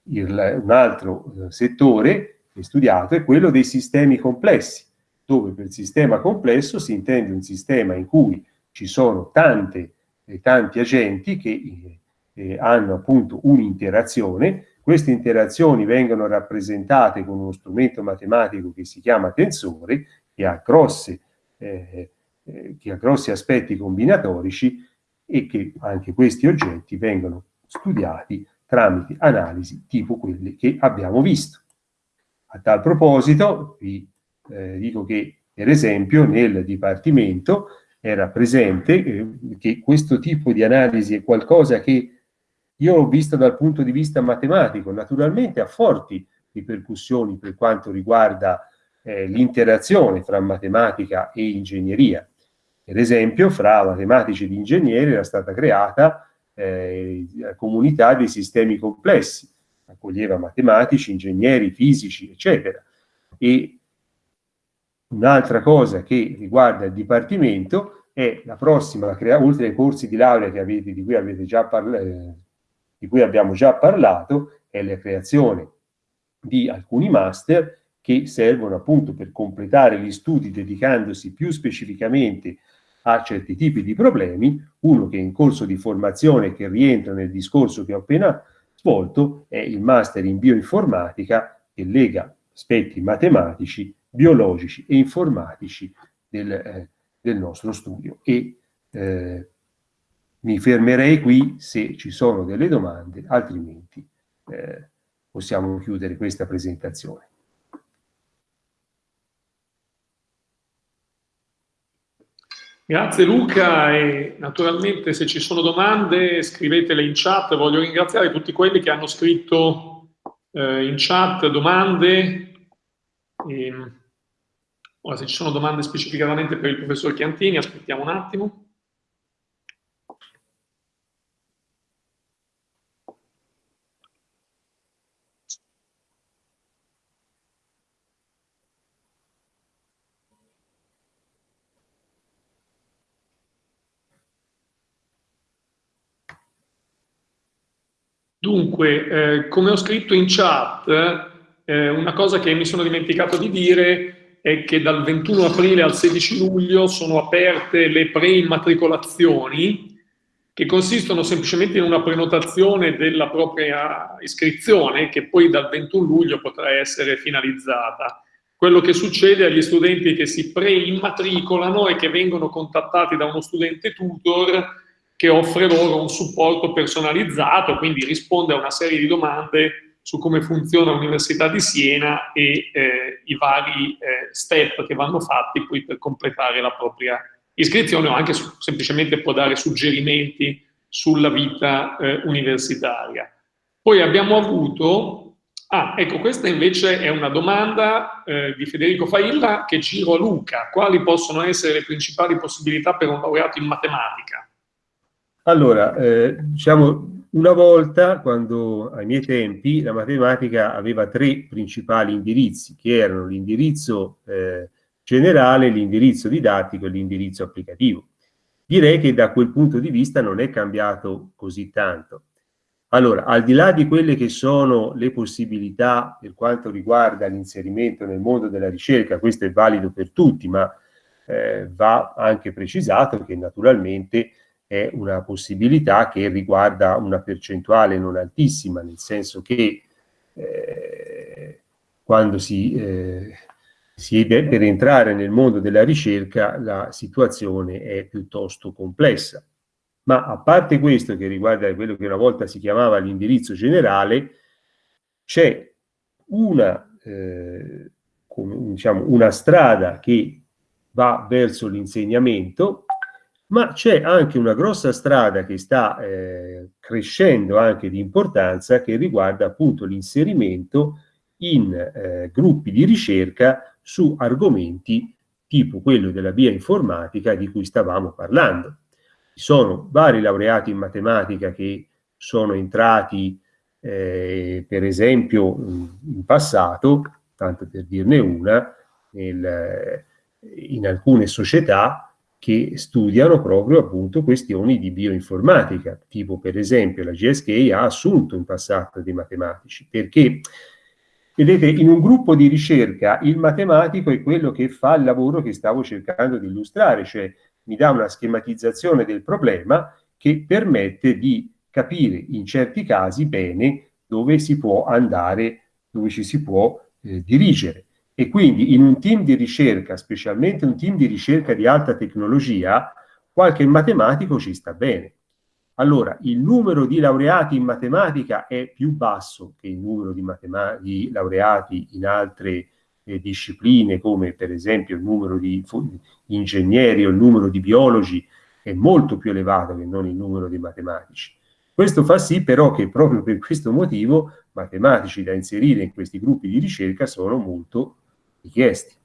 Il, un altro eh, settore studiato è quello dei sistemi complessi, dove per sistema complesso si intende un sistema in cui ci sono tante, eh, tanti agenti che eh, eh hanno appunto un'interazione, queste interazioni vengono rappresentate con uno strumento matematico che si chiama tensore, che ha grosse eh, eh, che ha grossi aspetti combinatorici e che anche questi oggetti vengono studiati tramite analisi tipo quelle che abbiamo visto. A tal proposito vi eh, dico che per esempio nel Dipartimento era presente eh, che questo tipo di analisi è qualcosa che io ho visto dal punto di vista matematico, naturalmente ha forti ripercussioni per quanto riguarda eh, l'interazione fra matematica e ingegneria. Per esempio, fra matematici ed ingegneri era stata creata eh, la comunità dei sistemi complessi, accoglieva matematici, ingegneri, fisici, eccetera. E un'altra cosa che riguarda il Dipartimento è la prossima, oltre ai corsi di laurea avete, di cui eh, di cui abbiamo già parlato è la creazione di alcuni master che servono appunto per completare gli studi dedicandosi più specificamente a certi tipi di problemi, uno che è in corso di formazione che rientra nel discorso che ho appena svolto è il master in bioinformatica che lega aspetti matematici, biologici e informatici del, eh, del nostro studio. E eh, mi fermerei qui se ci sono delle domande, altrimenti eh, possiamo chiudere questa presentazione. Grazie Luca e naturalmente se ci sono domande scrivetele in chat. Voglio ringraziare tutti quelli che hanno scritto eh, in chat domande. E, ora se ci sono domande specificatamente per il professor Chiantini, aspettiamo un attimo. Dunque, eh, come ho scritto in chat, eh, una cosa che mi sono dimenticato di dire è che dal 21 aprile al 16 luglio sono aperte le preimmatricolazioni che consistono semplicemente in una prenotazione della propria iscrizione che poi dal 21 luglio potrà essere finalizzata. Quello che succede agli studenti che si preimmatricolano e che vengono contattati da uno studente tutor che offre loro un supporto personalizzato, quindi risponde a una serie di domande su come funziona l'Università di Siena e eh, i vari eh, step che vanno fatti poi per completare la propria iscrizione o anche su, semplicemente può dare suggerimenti sulla vita eh, universitaria. Poi abbiamo avuto, ah ecco questa invece è una domanda eh, di Federico Failla che giro a Luca, quali possono essere le principali possibilità per un laureato in matematica? Allora, eh, diciamo, una volta, quando ai miei tempi, la matematica aveva tre principali indirizzi, che erano l'indirizzo eh, generale, l'indirizzo didattico e l'indirizzo applicativo. Direi che da quel punto di vista non è cambiato così tanto. Allora, al di là di quelle che sono le possibilità per quanto riguarda l'inserimento nel mondo della ricerca, questo è valido per tutti, ma eh, va anche precisato che naturalmente è una possibilità che riguarda una percentuale non altissima, nel senso che eh, quando si, eh, si è per entrare nel mondo della ricerca la situazione è piuttosto complessa. Ma a parte questo che riguarda quello che una volta si chiamava l'indirizzo generale, c'è una, eh, diciamo, una strada che va verso l'insegnamento ma c'è anche una grossa strada che sta eh, crescendo anche di importanza che riguarda appunto l'inserimento in eh, gruppi di ricerca su argomenti tipo quello della via informatica di cui stavamo parlando. Ci sono vari laureati in matematica che sono entrati eh, per esempio in passato, tanto per dirne una, nel, in alcune società che studiano proprio appunto questioni di bioinformatica, tipo per esempio la GSK ha assunto in passato dei matematici, perché vedete in un gruppo di ricerca il matematico è quello che fa il lavoro che stavo cercando di illustrare, cioè mi dà una schematizzazione del problema che permette di capire in certi casi bene dove si può andare, dove ci si può eh, dirigere. E quindi in un team di ricerca, specialmente un team di ricerca di alta tecnologia, qualche matematico ci sta bene. Allora, il numero di laureati in matematica è più basso che il numero di, di laureati in altre eh, discipline, come per esempio il numero di ingegneri o il numero di biologi, è molto più elevato che non il numero di matematici. Questo fa sì però che proprio per questo motivo matematici da inserire in questi gruppi di ricerca sono molto richiesti.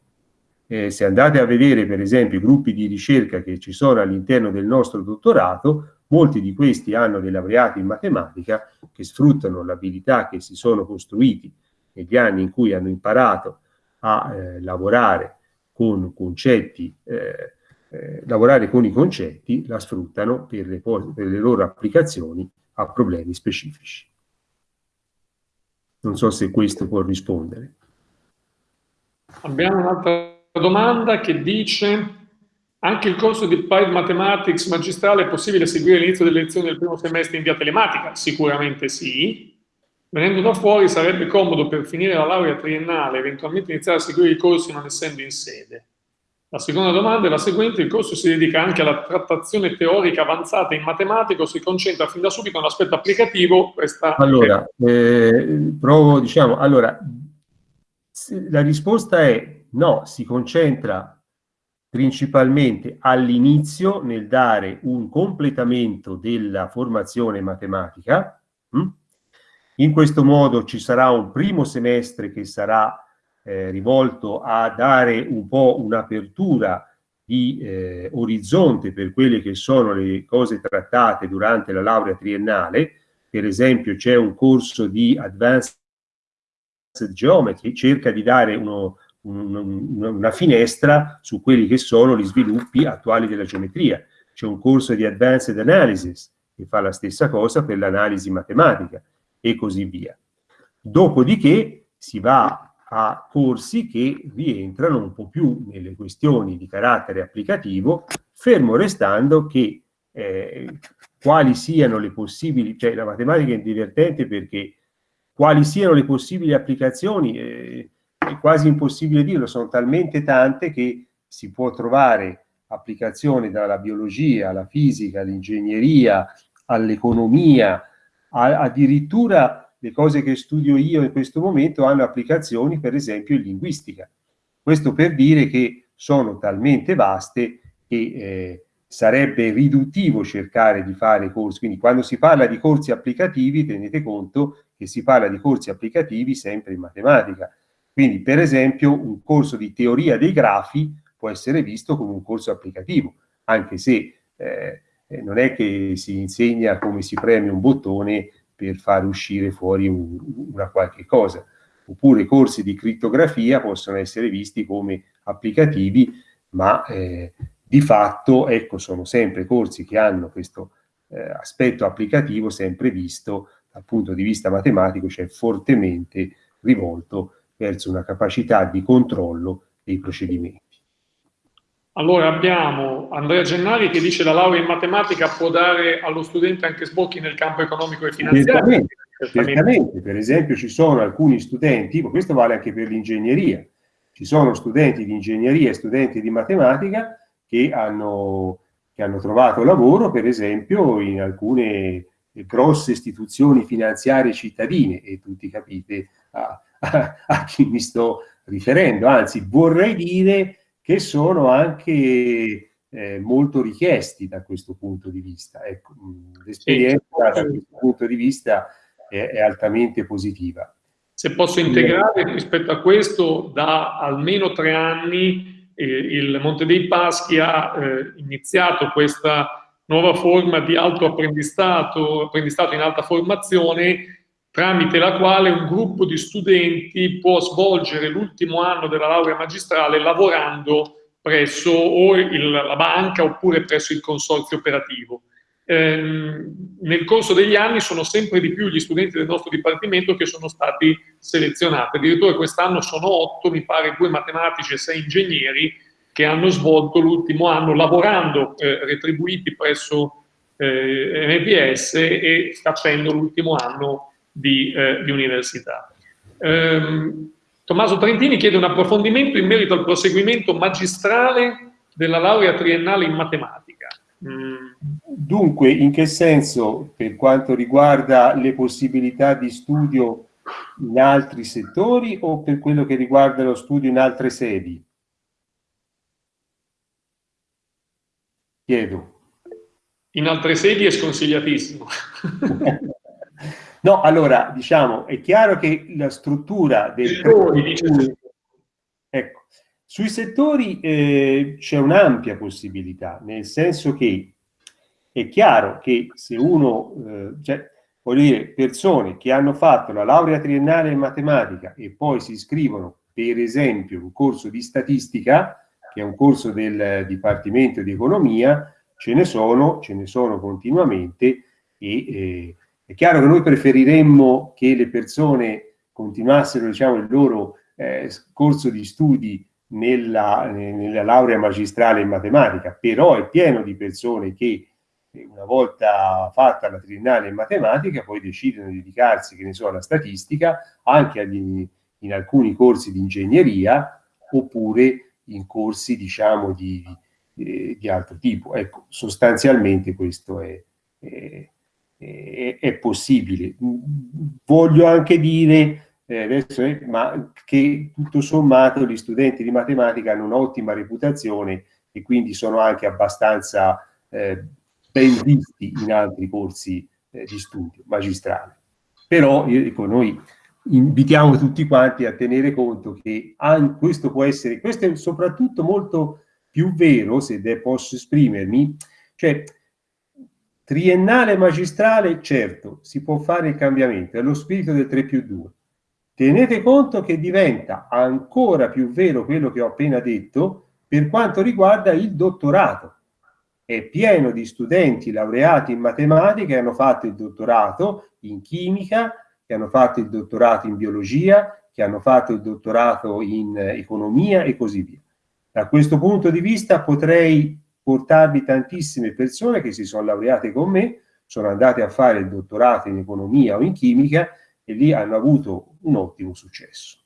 Eh, se andate a vedere per esempio i gruppi di ricerca che ci sono all'interno del nostro dottorato, molti di questi hanno dei laureati in matematica che sfruttano l'abilità che si sono costruiti negli anni in cui hanno imparato a eh, lavorare con concetti eh, eh, lavorare con i concetti, la sfruttano per le, per le loro applicazioni a problemi specifici. Non so se questo può rispondere. Abbiamo un'altra domanda che dice anche il corso di Applied Mathematics magistrale è possibile seguire all'inizio delle lezioni del primo semestre in via telematica? Sicuramente sì. Venendo da fuori sarebbe comodo per finire la laurea triennale eventualmente iniziare a seguire i corsi non essendo in sede. La seconda domanda è la seguente, il corso si dedica anche alla trattazione teorica avanzata in matematica o si concentra fin da subito all'aspetto applicativo? Questa allora, eh, provo, diciamo, allora, la risposta è no, si concentra principalmente all'inizio nel dare un completamento della formazione matematica. Hm? In questo modo ci sarà un primo semestre che sarà eh, rivolto a dare un po' un'apertura di eh, orizzonte per quelle che sono le cose trattate durante la laurea triennale. Per esempio c'è un corso di Advanced Geometry, cerca di dare uno, un, una finestra su quelli che sono gli sviluppi attuali della geometria. C'è un corso di Advanced Analysis che fa la stessa cosa per l'analisi matematica e così via. Dopodiché si va a corsi che rientrano un po' più nelle questioni di carattere applicativo, fermo restando che eh, quali siano le possibili, cioè la matematica è divertente perché quali siano le possibili applicazioni eh, è quasi impossibile dirlo, sono talmente tante che si può trovare applicazioni dalla biologia alla fisica, all'ingegneria, all'economia, addirittura le cose che studio io in questo momento hanno applicazioni per esempio in linguistica. Questo per dire che sono talmente vaste che eh, sarebbe riduttivo cercare di fare corsi, quindi quando si parla di corsi applicativi tenete conto che si parla di corsi applicativi sempre in matematica. Quindi per esempio un corso di teoria dei grafi può essere visto come un corso applicativo, anche se eh, non è che si insegna come si preme un bottone per far uscire fuori un, una qualche cosa. Oppure corsi di crittografia possono essere visti come applicativi, ma eh, di fatto, ecco, sono sempre corsi che hanno questo eh, aspetto applicativo sempre visto dal punto di vista matematico, cioè fortemente rivolto verso una capacità di controllo dei procedimenti. Allora abbiamo Andrea Gennari che dice la laurea in matematica può dare allo studente anche sbocchi nel campo economico e finanziario. Certamente, certamente. per esempio ci sono alcuni studenti, ma questo vale anche per l'ingegneria, ci sono studenti di ingegneria e studenti di matematica che hanno, che hanno trovato lavoro per esempio in alcune grosse istituzioni finanziarie cittadine e tutti capite a, a, a chi mi sto riferendo, anzi vorrei dire che sono anche eh, molto richiesti da questo punto di vista. Ecco, L'esperienza da questo punto di vista è, è altamente positiva. Se posso integrare rispetto a questo, da almeno tre anni eh, il Monte dei Paschi ha eh, iniziato questa nuova forma di alto apprendistato, in alta formazione, tramite la quale un gruppo di studenti può svolgere l'ultimo anno della laurea magistrale lavorando presso o il, la banca oppure presso il consorzio operativo. Ehm, nel corso degli anni sono sempre di più gli studenti del nostro dipartimento che sono stati selezionati, addirittura quest'anno sono otto, mi pare due matematici e sei ingegneri che hanno svolto l'ultimo anno lavorando eh, retribuiti presso eh, MPS e facendo l'ultimo anno di, eh, di università. Um, Tommaso Trentini chiede un approfondimento in merito al proseguimento magistrale della laurea triennale in matematica. Mm. Dunque, in che senso per quanto riguarda le possibilità di studio in altri settori o per quello che riguarda lo studio in altre sedi? Chiedo. In altre sedi è sconsigliatissimo. No, allora, diciamo, è chiaro che la struttura del... Settori, ecco, sui settori eh, c'è un'ampia possibilità, nel senso che è chiaro che se uno, eh, cioè, voglio dire, persone che hanno fatto la laurea triennale in matematica e poi si iscrivono, per esempio, un corso di statistica, che è un corso del Dipartimento di Economia, ce ne sono, ce ne sono continuamente e eh, è chiaro che noi preferiremmo che le persone continuassero diciamo, il loro eh, corso di studi nella, nella, laurea magistrale in matematica, però è pieno di persone che eh, una volta fatta la triennale in matematica poi decidono di dedicarsi, che ne so, alla statistica, anche agli, in alcuni corsi di ingegneria oppure in corsi, diciamo, di, di, di altro tipo. Ecco, sostanzialmente questo è, è, è, è possibile. Voglio anche dire eh, adesso, eh, ma che tutto sommato gli studenti di matematica hanno un'ottima reputazione e quindi sono anche abbastanza eh, ben visti in altri corsi eh, di studio magistrale. Però ecco, noi invitiamo tutti quanti a tenere conto che questo può essere, questo è soprattutto molto più vero, se posso esprimermi, cioè triennale magistrale, certo, si può fare il cambiamento, è lo spirito del 3 più 2, Tenete conto che diventa ancora più vero quello che ho appena detto per quanto riguarda il dottorato. È pieno di studenti laureati in matematica che hanno fatto il dottorato in chimica, che hanno fatto il dottorato in biologia, che hanno fatto il dottorato in economia e così via. Da questo punto di vista potrei portarvi tantissime persone che si sono laureate con me, sono andate a fare il dottorato in economia o in chimica e lì hanno avuto un ottimo successo.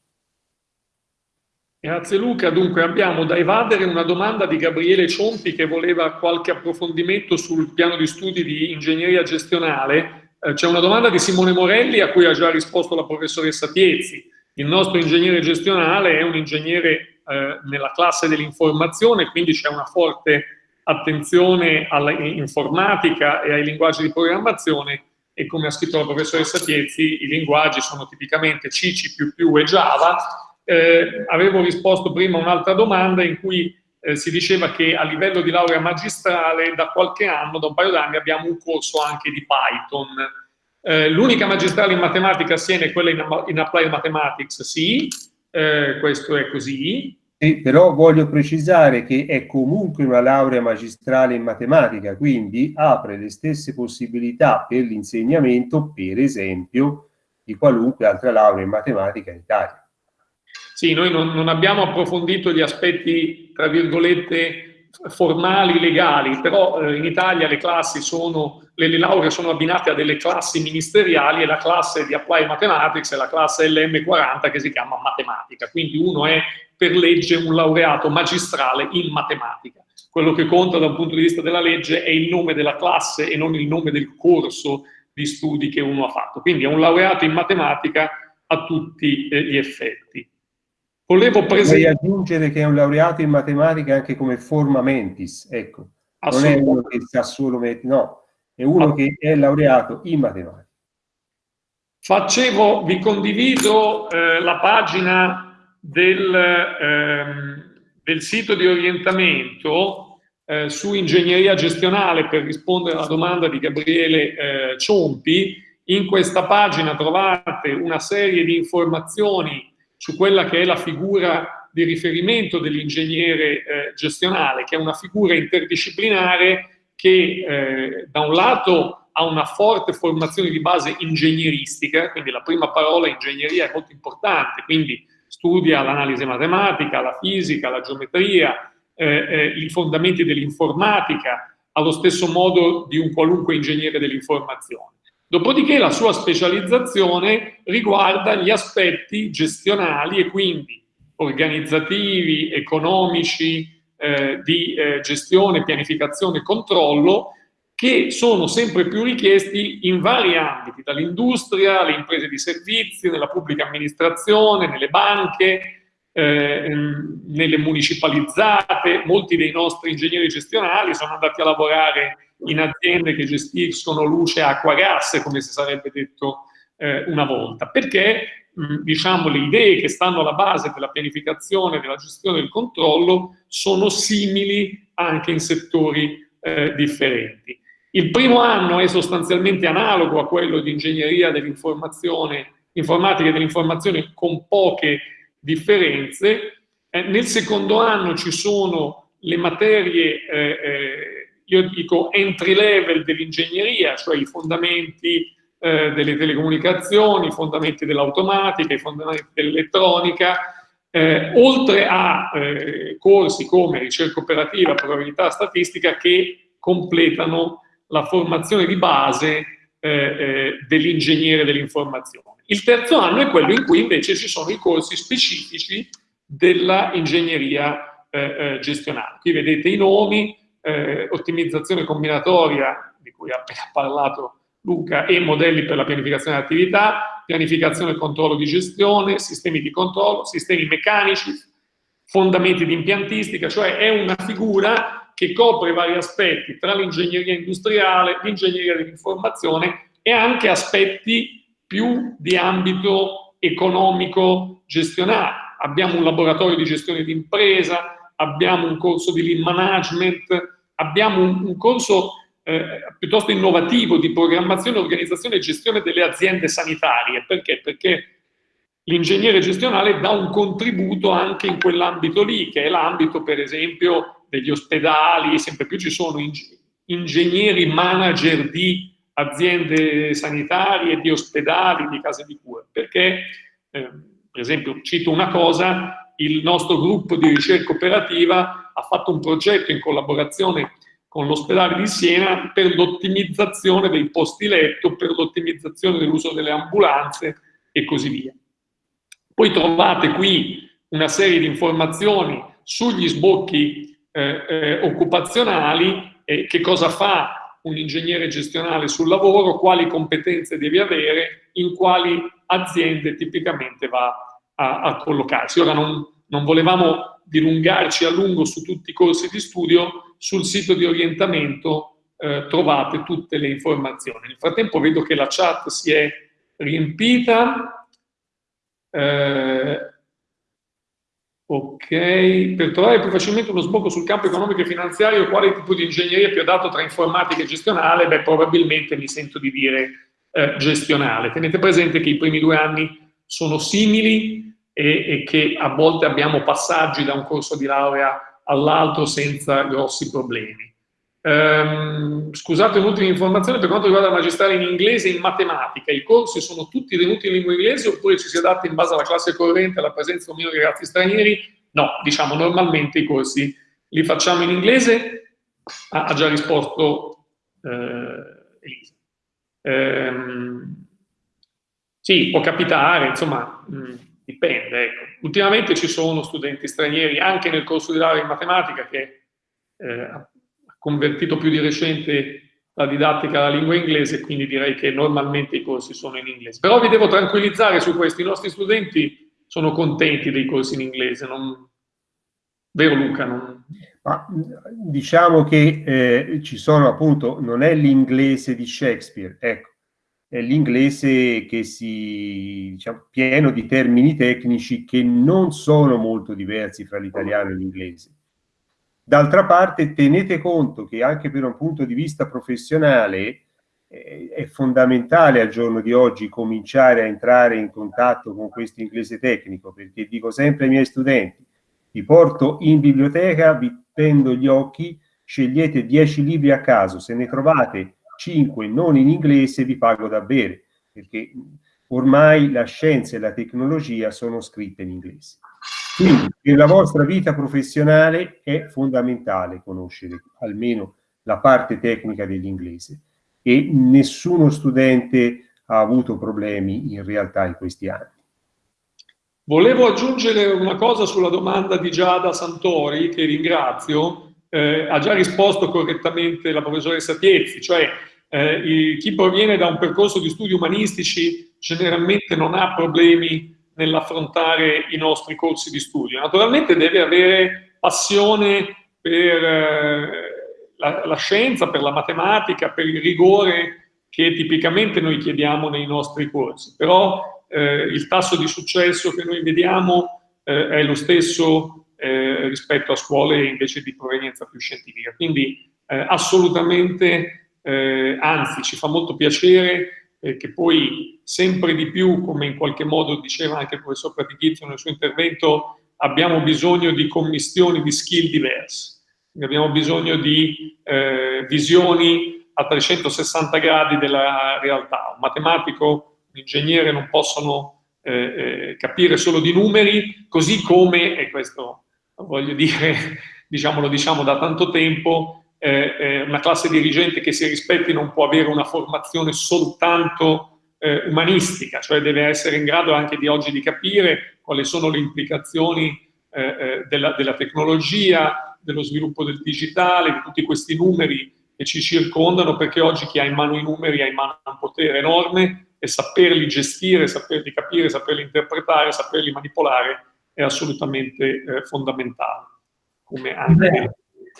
Grazie Luca, dunque abbiamo da evadere una domanda di Gabriele Ciompi che voleva qualche approfondimento sul piano di studi di ingegneria gestionale. Eh, C'è una domanda di Simone Morelli a cui ha già risposto la professoressa Piezzi. Il nostro ingegnere gestionale è un ingegnere eh, nella classe dell'informazione, quindi c'è una forte attenzione all'informatica e ai linguaggi di programmazione e come ha scritto la professoressa Tiezzi, i linguaggi sono tipicamente C, C++ e Java. Eh, avevo risposto prima a un'altra domanda in cui eh, si diceva che a livello di laurea magistrale da qualche anno, da un paio d'anni, abbiamo un corso anche di Python. Eh, L'unica magistrale in matematica a Siena è quella in, in Applied Mathematics, sì, eh, questo è così, sì, però voglio precisare che è comunque una laurea magistrale in matematica, quindi apre le stesse possibilità per l'insegnamento, per esempio, di qualunque altra laurea in matematica in Italia. Sì, noi non, non abbiamo approfondito gli aspetti, tra virgolette, formali, legali, però eh, in Italia le classi sono, le, le lauree sono abbinate a delle classi ministeriali e la classe di Applied Mathematics è la classe LM40 che si chiama matematica, quindi uno è per legge un laureato magistrale in matematica. Quello che conta da un punto di vista della legge è il nome della classe e non il nome del corso di studi che uno ha fatto. Quindi è un laureato in matematica a tutti eh, gli effetti. Volevo presentare... aggiungere che è un laureato in matematica anche come forma mentis, ecco. Non è uno che sa solo mettere, no, è uno ah. che è laureato in matematica. Facevo, vi condivido eh, la pagina del, ehm, del sito di orientamento eh, su ingegneria gestionale per rispondere alla domanda di Gabriele eh, Ciompi. In questa pagina trovate una serie di informazioni su quella che è la figura di riferimento dell'ingegnere eh, gestionale, che è una figura interdisciplinare che eh, da un lato ha una forte formazione di base ingegneristica, quindi la prima parola ingegneria è molto importante, quindi studia l'analisi matematica, la fisica, la geometria, eh, eh, i fondamenti dell'informatica, allo stesso modo di un qualunque ingegnere dell'informazione. Dopodiché la sua specializzazione riguarda gli aspetti gestionali e quindi organizzativi, economici, eh, di eh, gestione, pianificazione e controllo che sono sempre più richiesti in vari ambiti, dall'industria alle imprese di servizi, nella pubblica amministrazione, nelle banche, eh, nelle municipalizzate. Molti dei nostri ingegneri gestionali sono andati a lavorare in aziende che gestiscono luce, acqua, gas, come si sarebbe detto eh, una volta, perché mh, diciamo, le idee che stanno alla base della pianificazione, della gestione del controllo sono simili anche in settori eh, differenti. Il primo anno è sostanzialmente analogo a quello di ingegneria dell'informazione, informatica e dell'informazione con poche differenze. Eh, nel secondo anno ci sono le materie, eh, eh, io dico entry level dell'ingegneria, cioè i fondamenti eh, delle telecomunicazioni, i fondamenti dell'automatica, i fondamenti dell'elettronica, eh, oltre a eh, corsi come ricerca operativa, probabilità statistica che completano la formazione di base eh, eh, dell'ingegnere dell'informazione. Il terzo anno è quello in cui invece ci sono i corsi specifici della ingegneria eh, gestionale. Qui vedete i nomi, ottimizzazione combinatoria, di cui ha appena parlato Luca, e modelli per la pianificazione dell'attività, pianificazione e controllo di gestione, sistemi di controllo, sistemi meccanici, fondamenti di impiantistica, cioè è una figura che copre vari aspetti tra l'ingegneria industriale, l'ingegneria dell'informazione e anche aspetti più di ambito economico gestionale. Abbiamo un laboratorio di gestione d'impresa, abbiamo un corso di lean management, abbiamo un, un corso eh, piuttosto innovativo di programmazione, organizzazione e gestione delle aziende sanitarie. Perché? Perché l'ingegnere gestionale dà un contributo anche in quell'ambito lì, che è l'ambito, per esempio, degli ospedali, sempre più ci sono ingegneri manager di aziende sanitarie, di ospedali, di case di cura, perché, eh, per esempio, cito una cosa, il nostro gruppo di ricerca operativa ha fatto un progetto in collaborazione con l'ospedale di Siena per l'ottimizzazione dei posti letto, per l'ottimizzazione dell'uso delle ambulanze e così via. Poi trovate qui una serie di informazioni sugli sbocchi eh, eh, occupazionali, eh, che cosa fa un ingegnere gestionale sul lavoro, quali competenze deve avere, in quali aziende tipicamente va a, a collocarsi. Ora non, non volevamo dilungarci a lungo su tutti i corsi di studio, sul sito di orientamento eh, trovate tutte le informazioni. Nel frattempo vedo che la chat si è riempita. Eh, ok, per trovare più facilmente uno sbocco sul campo economico e finanziario, quale tipo di ingegneria più adatto tra informatica e gestionale? Beh, probabilmente mi sento di dire eh, gestionale. Tenete presente che i primi due anni sono simili e, e che a volte abbiamo passaggi da un corso di laurea all'altro senza grossi problemi. Um, scusate un'ultima informazione per quanto riguarda la magistrale in inglese e in matematica. I corsi sono tutti tenuti in lingua inglese oppure ci si adatta in base alla classe corrente, alla presenza o meno di ragazzi stranieri? No, diciamo normalmente i corsi li facciamo in inglese. Ah, ha già risposto eh, Elisa. Um, sì, può capitare, insomma, mh, dipende. Ecco. Ultimamente ci sono studenti stranieri anche nel corso di laurea in matematica che eh, ha convertito più di recente la didattica alla lingua inglese, quindi direi che normalmente i corsi sono in inglese. Però vi devo tranquillizzare su questo, i nostri studenti sono contenti dei corsi in inglese, non... vero Luca? Non... Ma, diciamo che eh, ci sono appunto, non è l'inglese di Shakespeare, ecco, l'inglese che si, diciamo, pieno di termini tecnici che non sono molto diversi fra l'italiano e l'inglese. D'altra parte tenete conto che anche per un punto di vista professionale eh, è fondamentale al giorno di oggi cominciare a entrare in contatto con questo inglese tecnico, perché dico sempre ai miei studenti, vi porto in biblioteca, vi tendo gli occhi, scegliete 10 libri a caso, se ne trovate 5 non in inglese vi pago da bere, perché ormai la scienza e la tecnologia sono scritte in inglese. Quindi per la vostra vita professionale è fondamentale conoscere almeno la parte tecnica dell'inglese e nessuno studente ha avuto problemi in realtà in questi anni. Volevo aggiungere una cosa sulla domanda di Giada Santori, che ringrazio, eh, ha già risposto correttamente la professoressa Tiezzi, cioè eh, chi proviene da un percorso di studi umanistici generalmente non ha problemi nell'affrontare i nostri corsi di studio. Naturalmente deve avere passione per eh, la, la scienza, per la matematica, per il rigore che tipicamente noi chiediamo nei nostri corsi, però eh, il tasso di successo che noi vediamo eh, è lo stesso eh, rispetto a scuole invece di provenienza più scientifica. Quindi eh, assolutamente eh, anzi ci fa molto piacere eh, che poi sempre di più, come in qualche modo diceva anche il professor Pratichizio nel suo intervento, abbiamo bisogno di commistioni di skill diverse, abbiamo bisogno di eh, visioni a 360 gradi della realtà. Un matematico, un ingegnere non possono eh, eh, capire solo di numeri, così come, e questo voglio dire, diciamo, lo diciamo da tanto tempo, eh, eh, una classe dirigente che si rispetti non può avere una formazione soltanto eh, umanistica, cioè deve essere in grado anche di oggi di capire quali sono le implicazioni eh, eh, della, della, tecnologia, dello sviluppo del digitale, di tutti questi numeri che ci circondano, perché oggi chi ha in mano i numeri ha in mano un potere enorme e saperli gestire, saperli capire, saperli interpretare, saperli manipolare è assolutamente eh, fondamentale. Come anche Beh,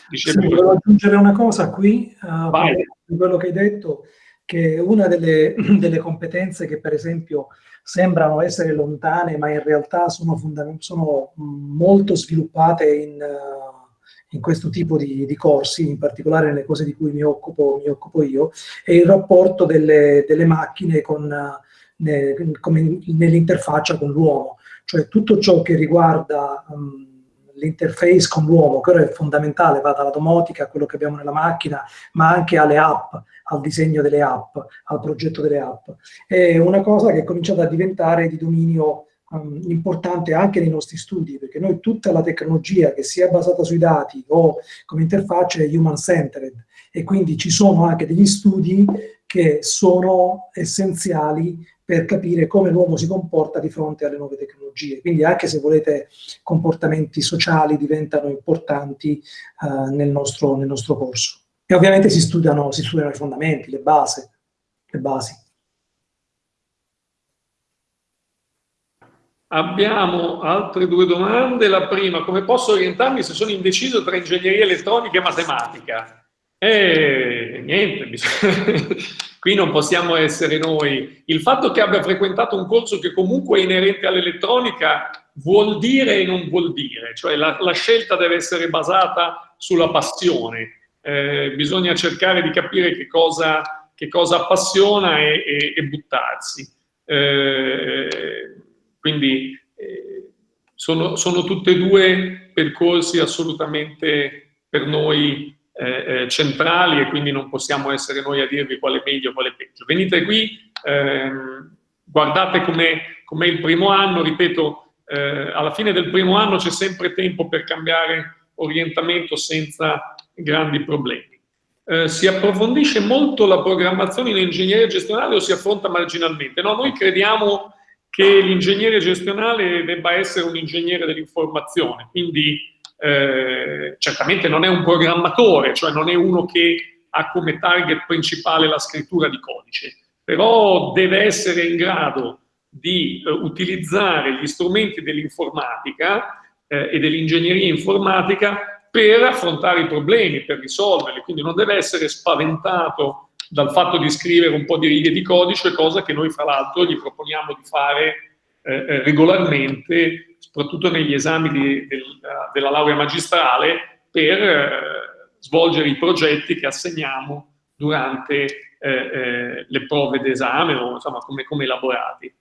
dicevo... Sì, volevo aggiungere una cosa qui, uh, quello che hai detto, che una delle, delle, competenze che per esempio sembrano essere lontane, ma in realtà sono, sono molto sviluppate in, uh, in questo tipo di, di, corsi, in particolare nelle cose di cui mi occupo, mi occupo io, è il rapporto delle, delle macchine con, ne, nell'interfaccia con l'uomo, cioè tutto ciò che riguarda um, l'interface con l'uomo, ora è fondamentale, va dalla domotica a quello che abbiamo nella macchina, ma anche alle app, al disegno delle app, al progetto delle app. È una cosa che è cominciata a diventare di dominio um, importante anche nei nostri studi, perché noi tutta la tecnologia che sia basata sui dati o come interfaccia è human-centered, e quindi ci sono anche degli studi che sono essenziali per capire come l'uomo si comporta di fronte alle nuove tecnologie. Quindi anche se volete comportamenti sociali diventano importanti uh, nel, nostro, nel, nostro, corso. E ovviamente si studiano, si studiano i fondamenti, le, base, le basi. Abbiamo altre due domande. La prima, come posso orientarmi se sono indeciso tra ingegneria elettronica e matematica? E niente, qui non possiamo essere noi. Il fatto che abbia frequentato un corso che comunque è inerente all'elettronica vuol dire e non vuol dire, cioè la, la scelta deve essere basata sulla passione. Eh, bisogna cercare di capire che cosa, che cosa appassiona e, e, e buttarsi. Eh, quindi eh, sono, sono tutte e due percorsi assolutamente per noi eh, eh, centrali e quindi non possiamo essere noi a dirvi quale è meglio e quale è peggio. Venite qui, ehm, guardate com'è com il primo anno, ripeto, eh, alla fine del primo anno c'è sempre tempo per cambiare orientamento senza grandi problemi. Eh, si approfondisce molto la programmazione in ingegneria gestionale o si affronta marginalmente? No, noi crediamo che l'ingegnere gestionale debba essere un ingegnere dell'informazione, quindi eh, certamente non è un programmatore, cioè non è uno che ha come target principale la scrittura di codice, però deve essere in grado di eh, utilizzare gli strumenti dell'informatica eh, e dell'ingegneria informatica per affrontare i problemi, per risolverli, quindi non deve essere spaventato dal fatto di scrivere un po' di righe di codice, cosa che noi fra l'altro gli proponiamo di fare eh, eh regolarmente soprattutto negli esami di, del, della laurea magistrale, per eh, svolgere i progetti che assegniamo durante eh, eh, le prove d'esame o insomma come, come, elaborati.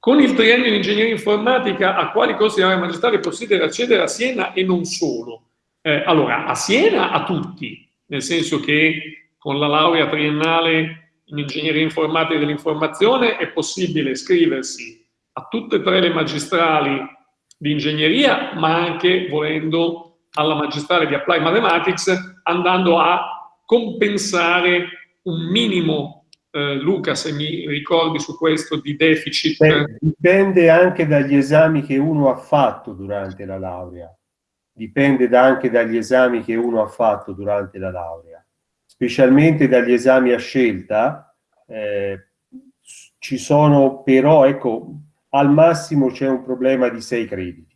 Con il triennio in ingegneria informatica a quali corsi di laurea magistrale è possibile accedere a Siena e non solo? Eh, allora, a Siena a tutti, nel senso che con la laurea triennale in ingegneria informatica dell'informazione è possibile iscriversi a tutte e tre le magistrali di ingegneria, ma anche volendo alla magistrale di Applied Mathematics, andando a compensare un minimo, eh, Luca, se mi ricordi su questo, di deficit. Beh, dipende anche dagli esami che uno ha fatto durante la laurea. Dipende anche dagli esami che uno ha fatto durante la laurea. Specialmente dagli esami a scelta, eh, ci sono però, ecco, al massimo c'è un problema di sei crediti.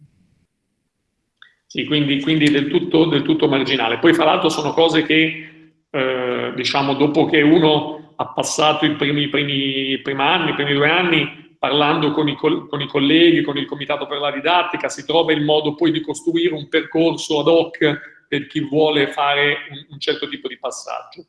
Sì, quindi, quindi del, tutto, del, tutto, marginale. Poi fra l'altro sono cose che, eh, diciamo, dopo che uno ha passato i primi, primi, primi anni, i primi due anni, parlando con i, con i, colleghi, con il comitato per la didattica, si trova il modo poi di costruire un percorso ad hoc per chi vuole fare un, un certo tipo di passaggio.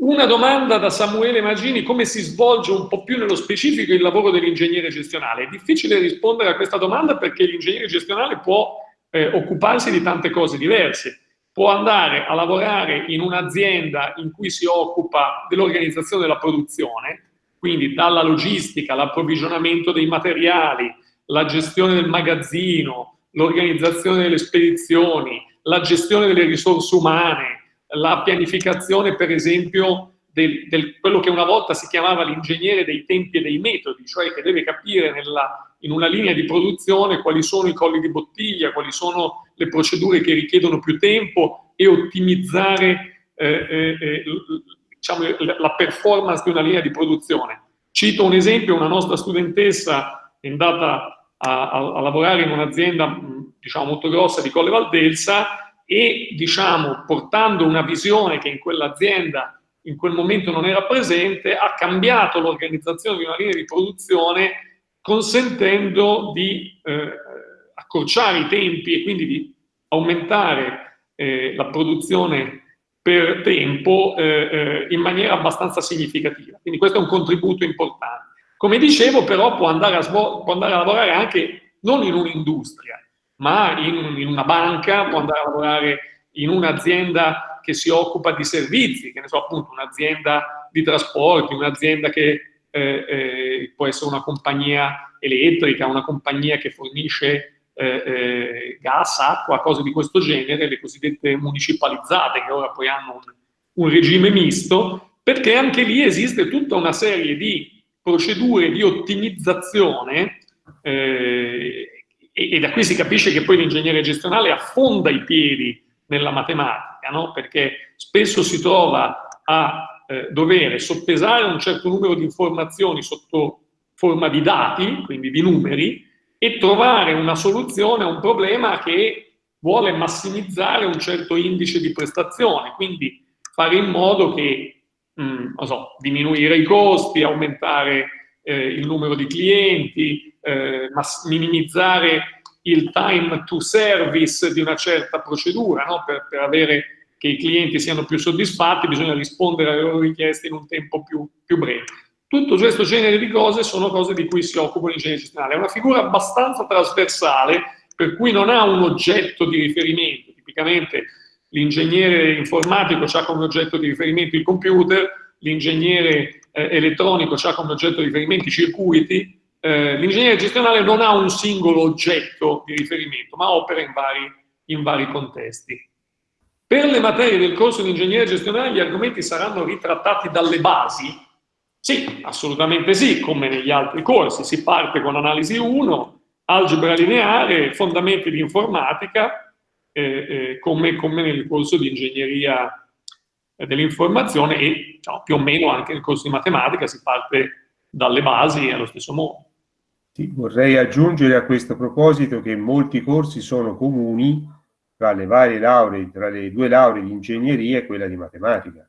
Una domanda da Samuele Magini, come si svolge un po' più nello specifico il lavoro dell'ingegnere gestionale? È difficile rispondere a questa domanda perché l'ingegnere gestionale può eh, occuparsi di tante cose diverse. Può andare a lavorare in un'azienda in cui si occupa dell'organizzazione della produzione, quindi dalla logistica, l'approvvigionamento dei materiali, la gestione del magazzino, l'organizzazione delle spedizioni, la gestione delle risorse umane, la pianificazione per esempio del, del, quello che una volta si chiamava l'ingegnere dei tempi e dei metodi, cioè che deve capire nella, in una linea di produzione quali sono i colli di bottiglia, quali sono le procedure che richiedono più tempo e ottimizzare eh, eh, eh diciamo, la performance di una linea di produzione. Cito un esempio, una nostra studentessa è andata a, a, a lavorare in un'azienda diciamo, molto grossa di Colle Valdelsa e diciamo, portando una visione che in quell'azienda in quel momento non era presente, ha cambiato l'organizzazione di una linea di produzione consentendo di eh, accorciare i tempi e quindi di aumentare eh, la produzione per tempo eh, eh, in maniera abbastanza significativa. Quindi questo è un contributo importante. Come dicevo, però, può andare a, può andare a lavorare anche non in un'industria, ma in, in, una banca, può andare a lavorare in un'azienda che si occupa di servizi, che ne so, appunto, un'azienda di trasporti, un'azienda che eh, eh, può essere una compagnia elettrica, una compagnia che fornisce eh, eh, gas, acqua, cose di questo genere, le cosiddette municipalizzate, che ora poi hanno un, un regime misto, perché anche lì esiste tutta una serie di procedure di ottimizzazione eh, e, e, da qui si capisce che poi l'ingegnere gestionale affonda i piedi nella matematica, no? perché spesso si trova a eh, dover soppesare un certo numero di informazioni sotto forma di dati, quindi di numeri, e trovare una soluzione a un problema che vuole massimizzare un certo indice di prestazione, quindi fare in modo che, mh, mm, so, diminuire i costi, aumentare eh, il numero di clienti, eh, minimizzare il time to service di una certa procedura, no? per, per avere che i clienti siano più soddisfatti, bisogna rispondere alle loro richieste in un tempo più, più breve. Tutto questo genere di cose sono cose di cui si occupa l'ingegnere gestionale. È una figura abbastanza trasversale, per cui non ha un oggetto di riferimento. Tipicamente l'ingegnere informatico ha come oggetto di riferimento il computer, l'ingegnere eh, elettronico ha come oggetto di riferimento i circuiti, eh, l'ingegnere gestionale non ha un singolo oggetto di riferimento, ma opera in vari, in vari contesti. Per le materie del corso di ingegnere gestionale gli argomenti saranno ritrattati dalle basi, sì, assolutamente sì, come negli altri corsi. Si parte con analisi 1, algebra lineare, fondamenti di informatica, eh, eh, come, come, nel corso di ingegneria dell'informazione e diciamo, più o meno anche nel corso di matematica si parte dalle basi allo stesso modo. Vorrei aggiungere a questo proposito che molti corsi sono comuni tra le varie lauree, tra le due lauree di ingegneria e quella di matematica.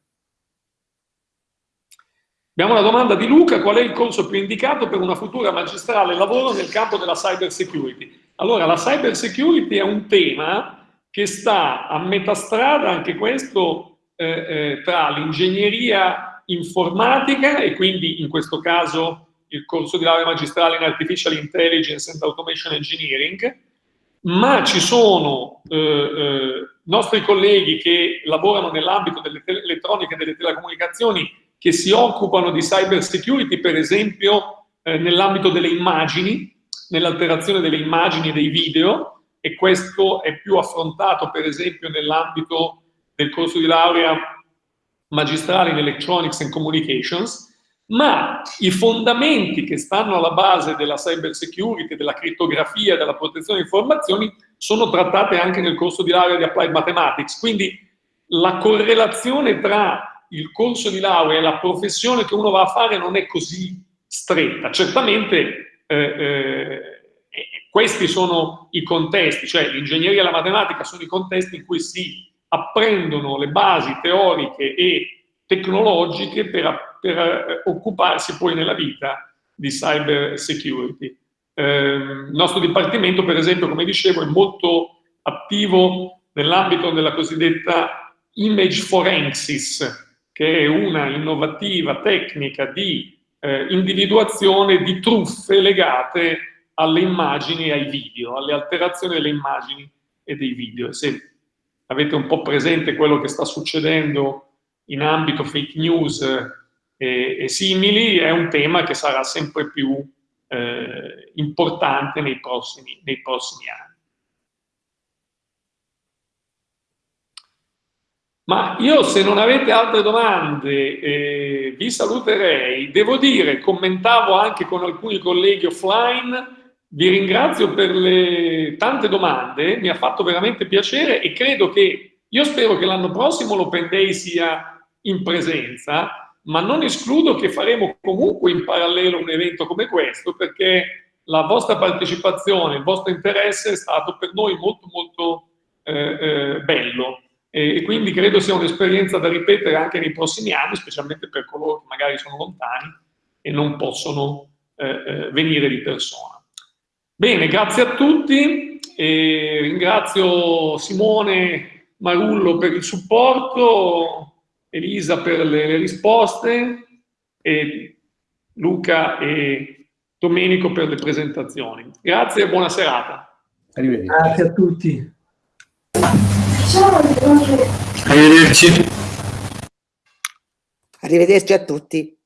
Abbiamo una domanda di Luca, qual è il corso più indicato per una futura magistrale lavoro nel campo della cyber security? Allora, la cyber security è un tema che sta a metà strada, anche questo, eh, eh, tra l'ingegneria informatica e quindi in questo caso il corso di laurea magistrale in Artificial Intelligence and Automation Engineering, ma ci sono eh, eh, nostri colleghi che lavorano nell'ambito delle elettroniche e delle telecomunicazioni che si occupano di cyber security, per esempio eh, nell'ambito delle immagini, nell'alterazione delle immagini e dei video, e questo è più affrontato per esempio nell'ambito del corso di laurea magistrale in Electronics and Communications, ma i fondamenti che stanno alla base della cyber security, della crittografia, della protezione di informazioni, sono trattate anche nel corso di laurea di Applied Mathematics. Quindi la correlazione tra il corso di laurea e la professione che uno va a fare non è così stretta. Certamente eh, eh, questi sono i contesti, cioè l'ingegneria e la matematica sono i contesti in cui si apprendono le basi teoriche e tecnologiche per, per eh, occuparsi poi nella vita di cyber security. Eh, il nostro dipartimento, per esempio, come dicevo, è molto attivo nell'ambito della cosiddetta image forensis, che è una innovativa tecnica di eh, individuazione di truffe legate alle immagini e ai video, alle alterazioni delle immagini e dei video. Se avete un po' presente quello che sta succedendo in ambito fake news e, e simili, è un tema che sarà sempre più eh, importante nei prossimi, nei prossimi anni. Ma io se non avete altre domande eh, vi saluterei. Devo dire, commentavo anche con alcuni colleghi offline, vi ringrazio per le tante domande, mi ha fatto veramente piacere e credo che, io spero che l'anno prossimo l'Open Day sia in presenza, ma non escludo che faremo comunque in parallelo un evento come questo perché la vostra partecipazione, il vostro interesse è stato per noi molto molto eh, eh, bello e quindi credo sia un'esperienza da ripetere anche nei prossimi anni, specialmente per coloro che magari sono lontani e non possono eh, eh venire di persona. Bene, grazie a tutti, e ringrazio Simone Marullo per il supporto, Elisa per le, le risposte e Luca e Domenico per le presentazioni. Grazie e buona serata. Arrivederci. Grazie a tutti. Arrivederci. Arrivederci a tutti.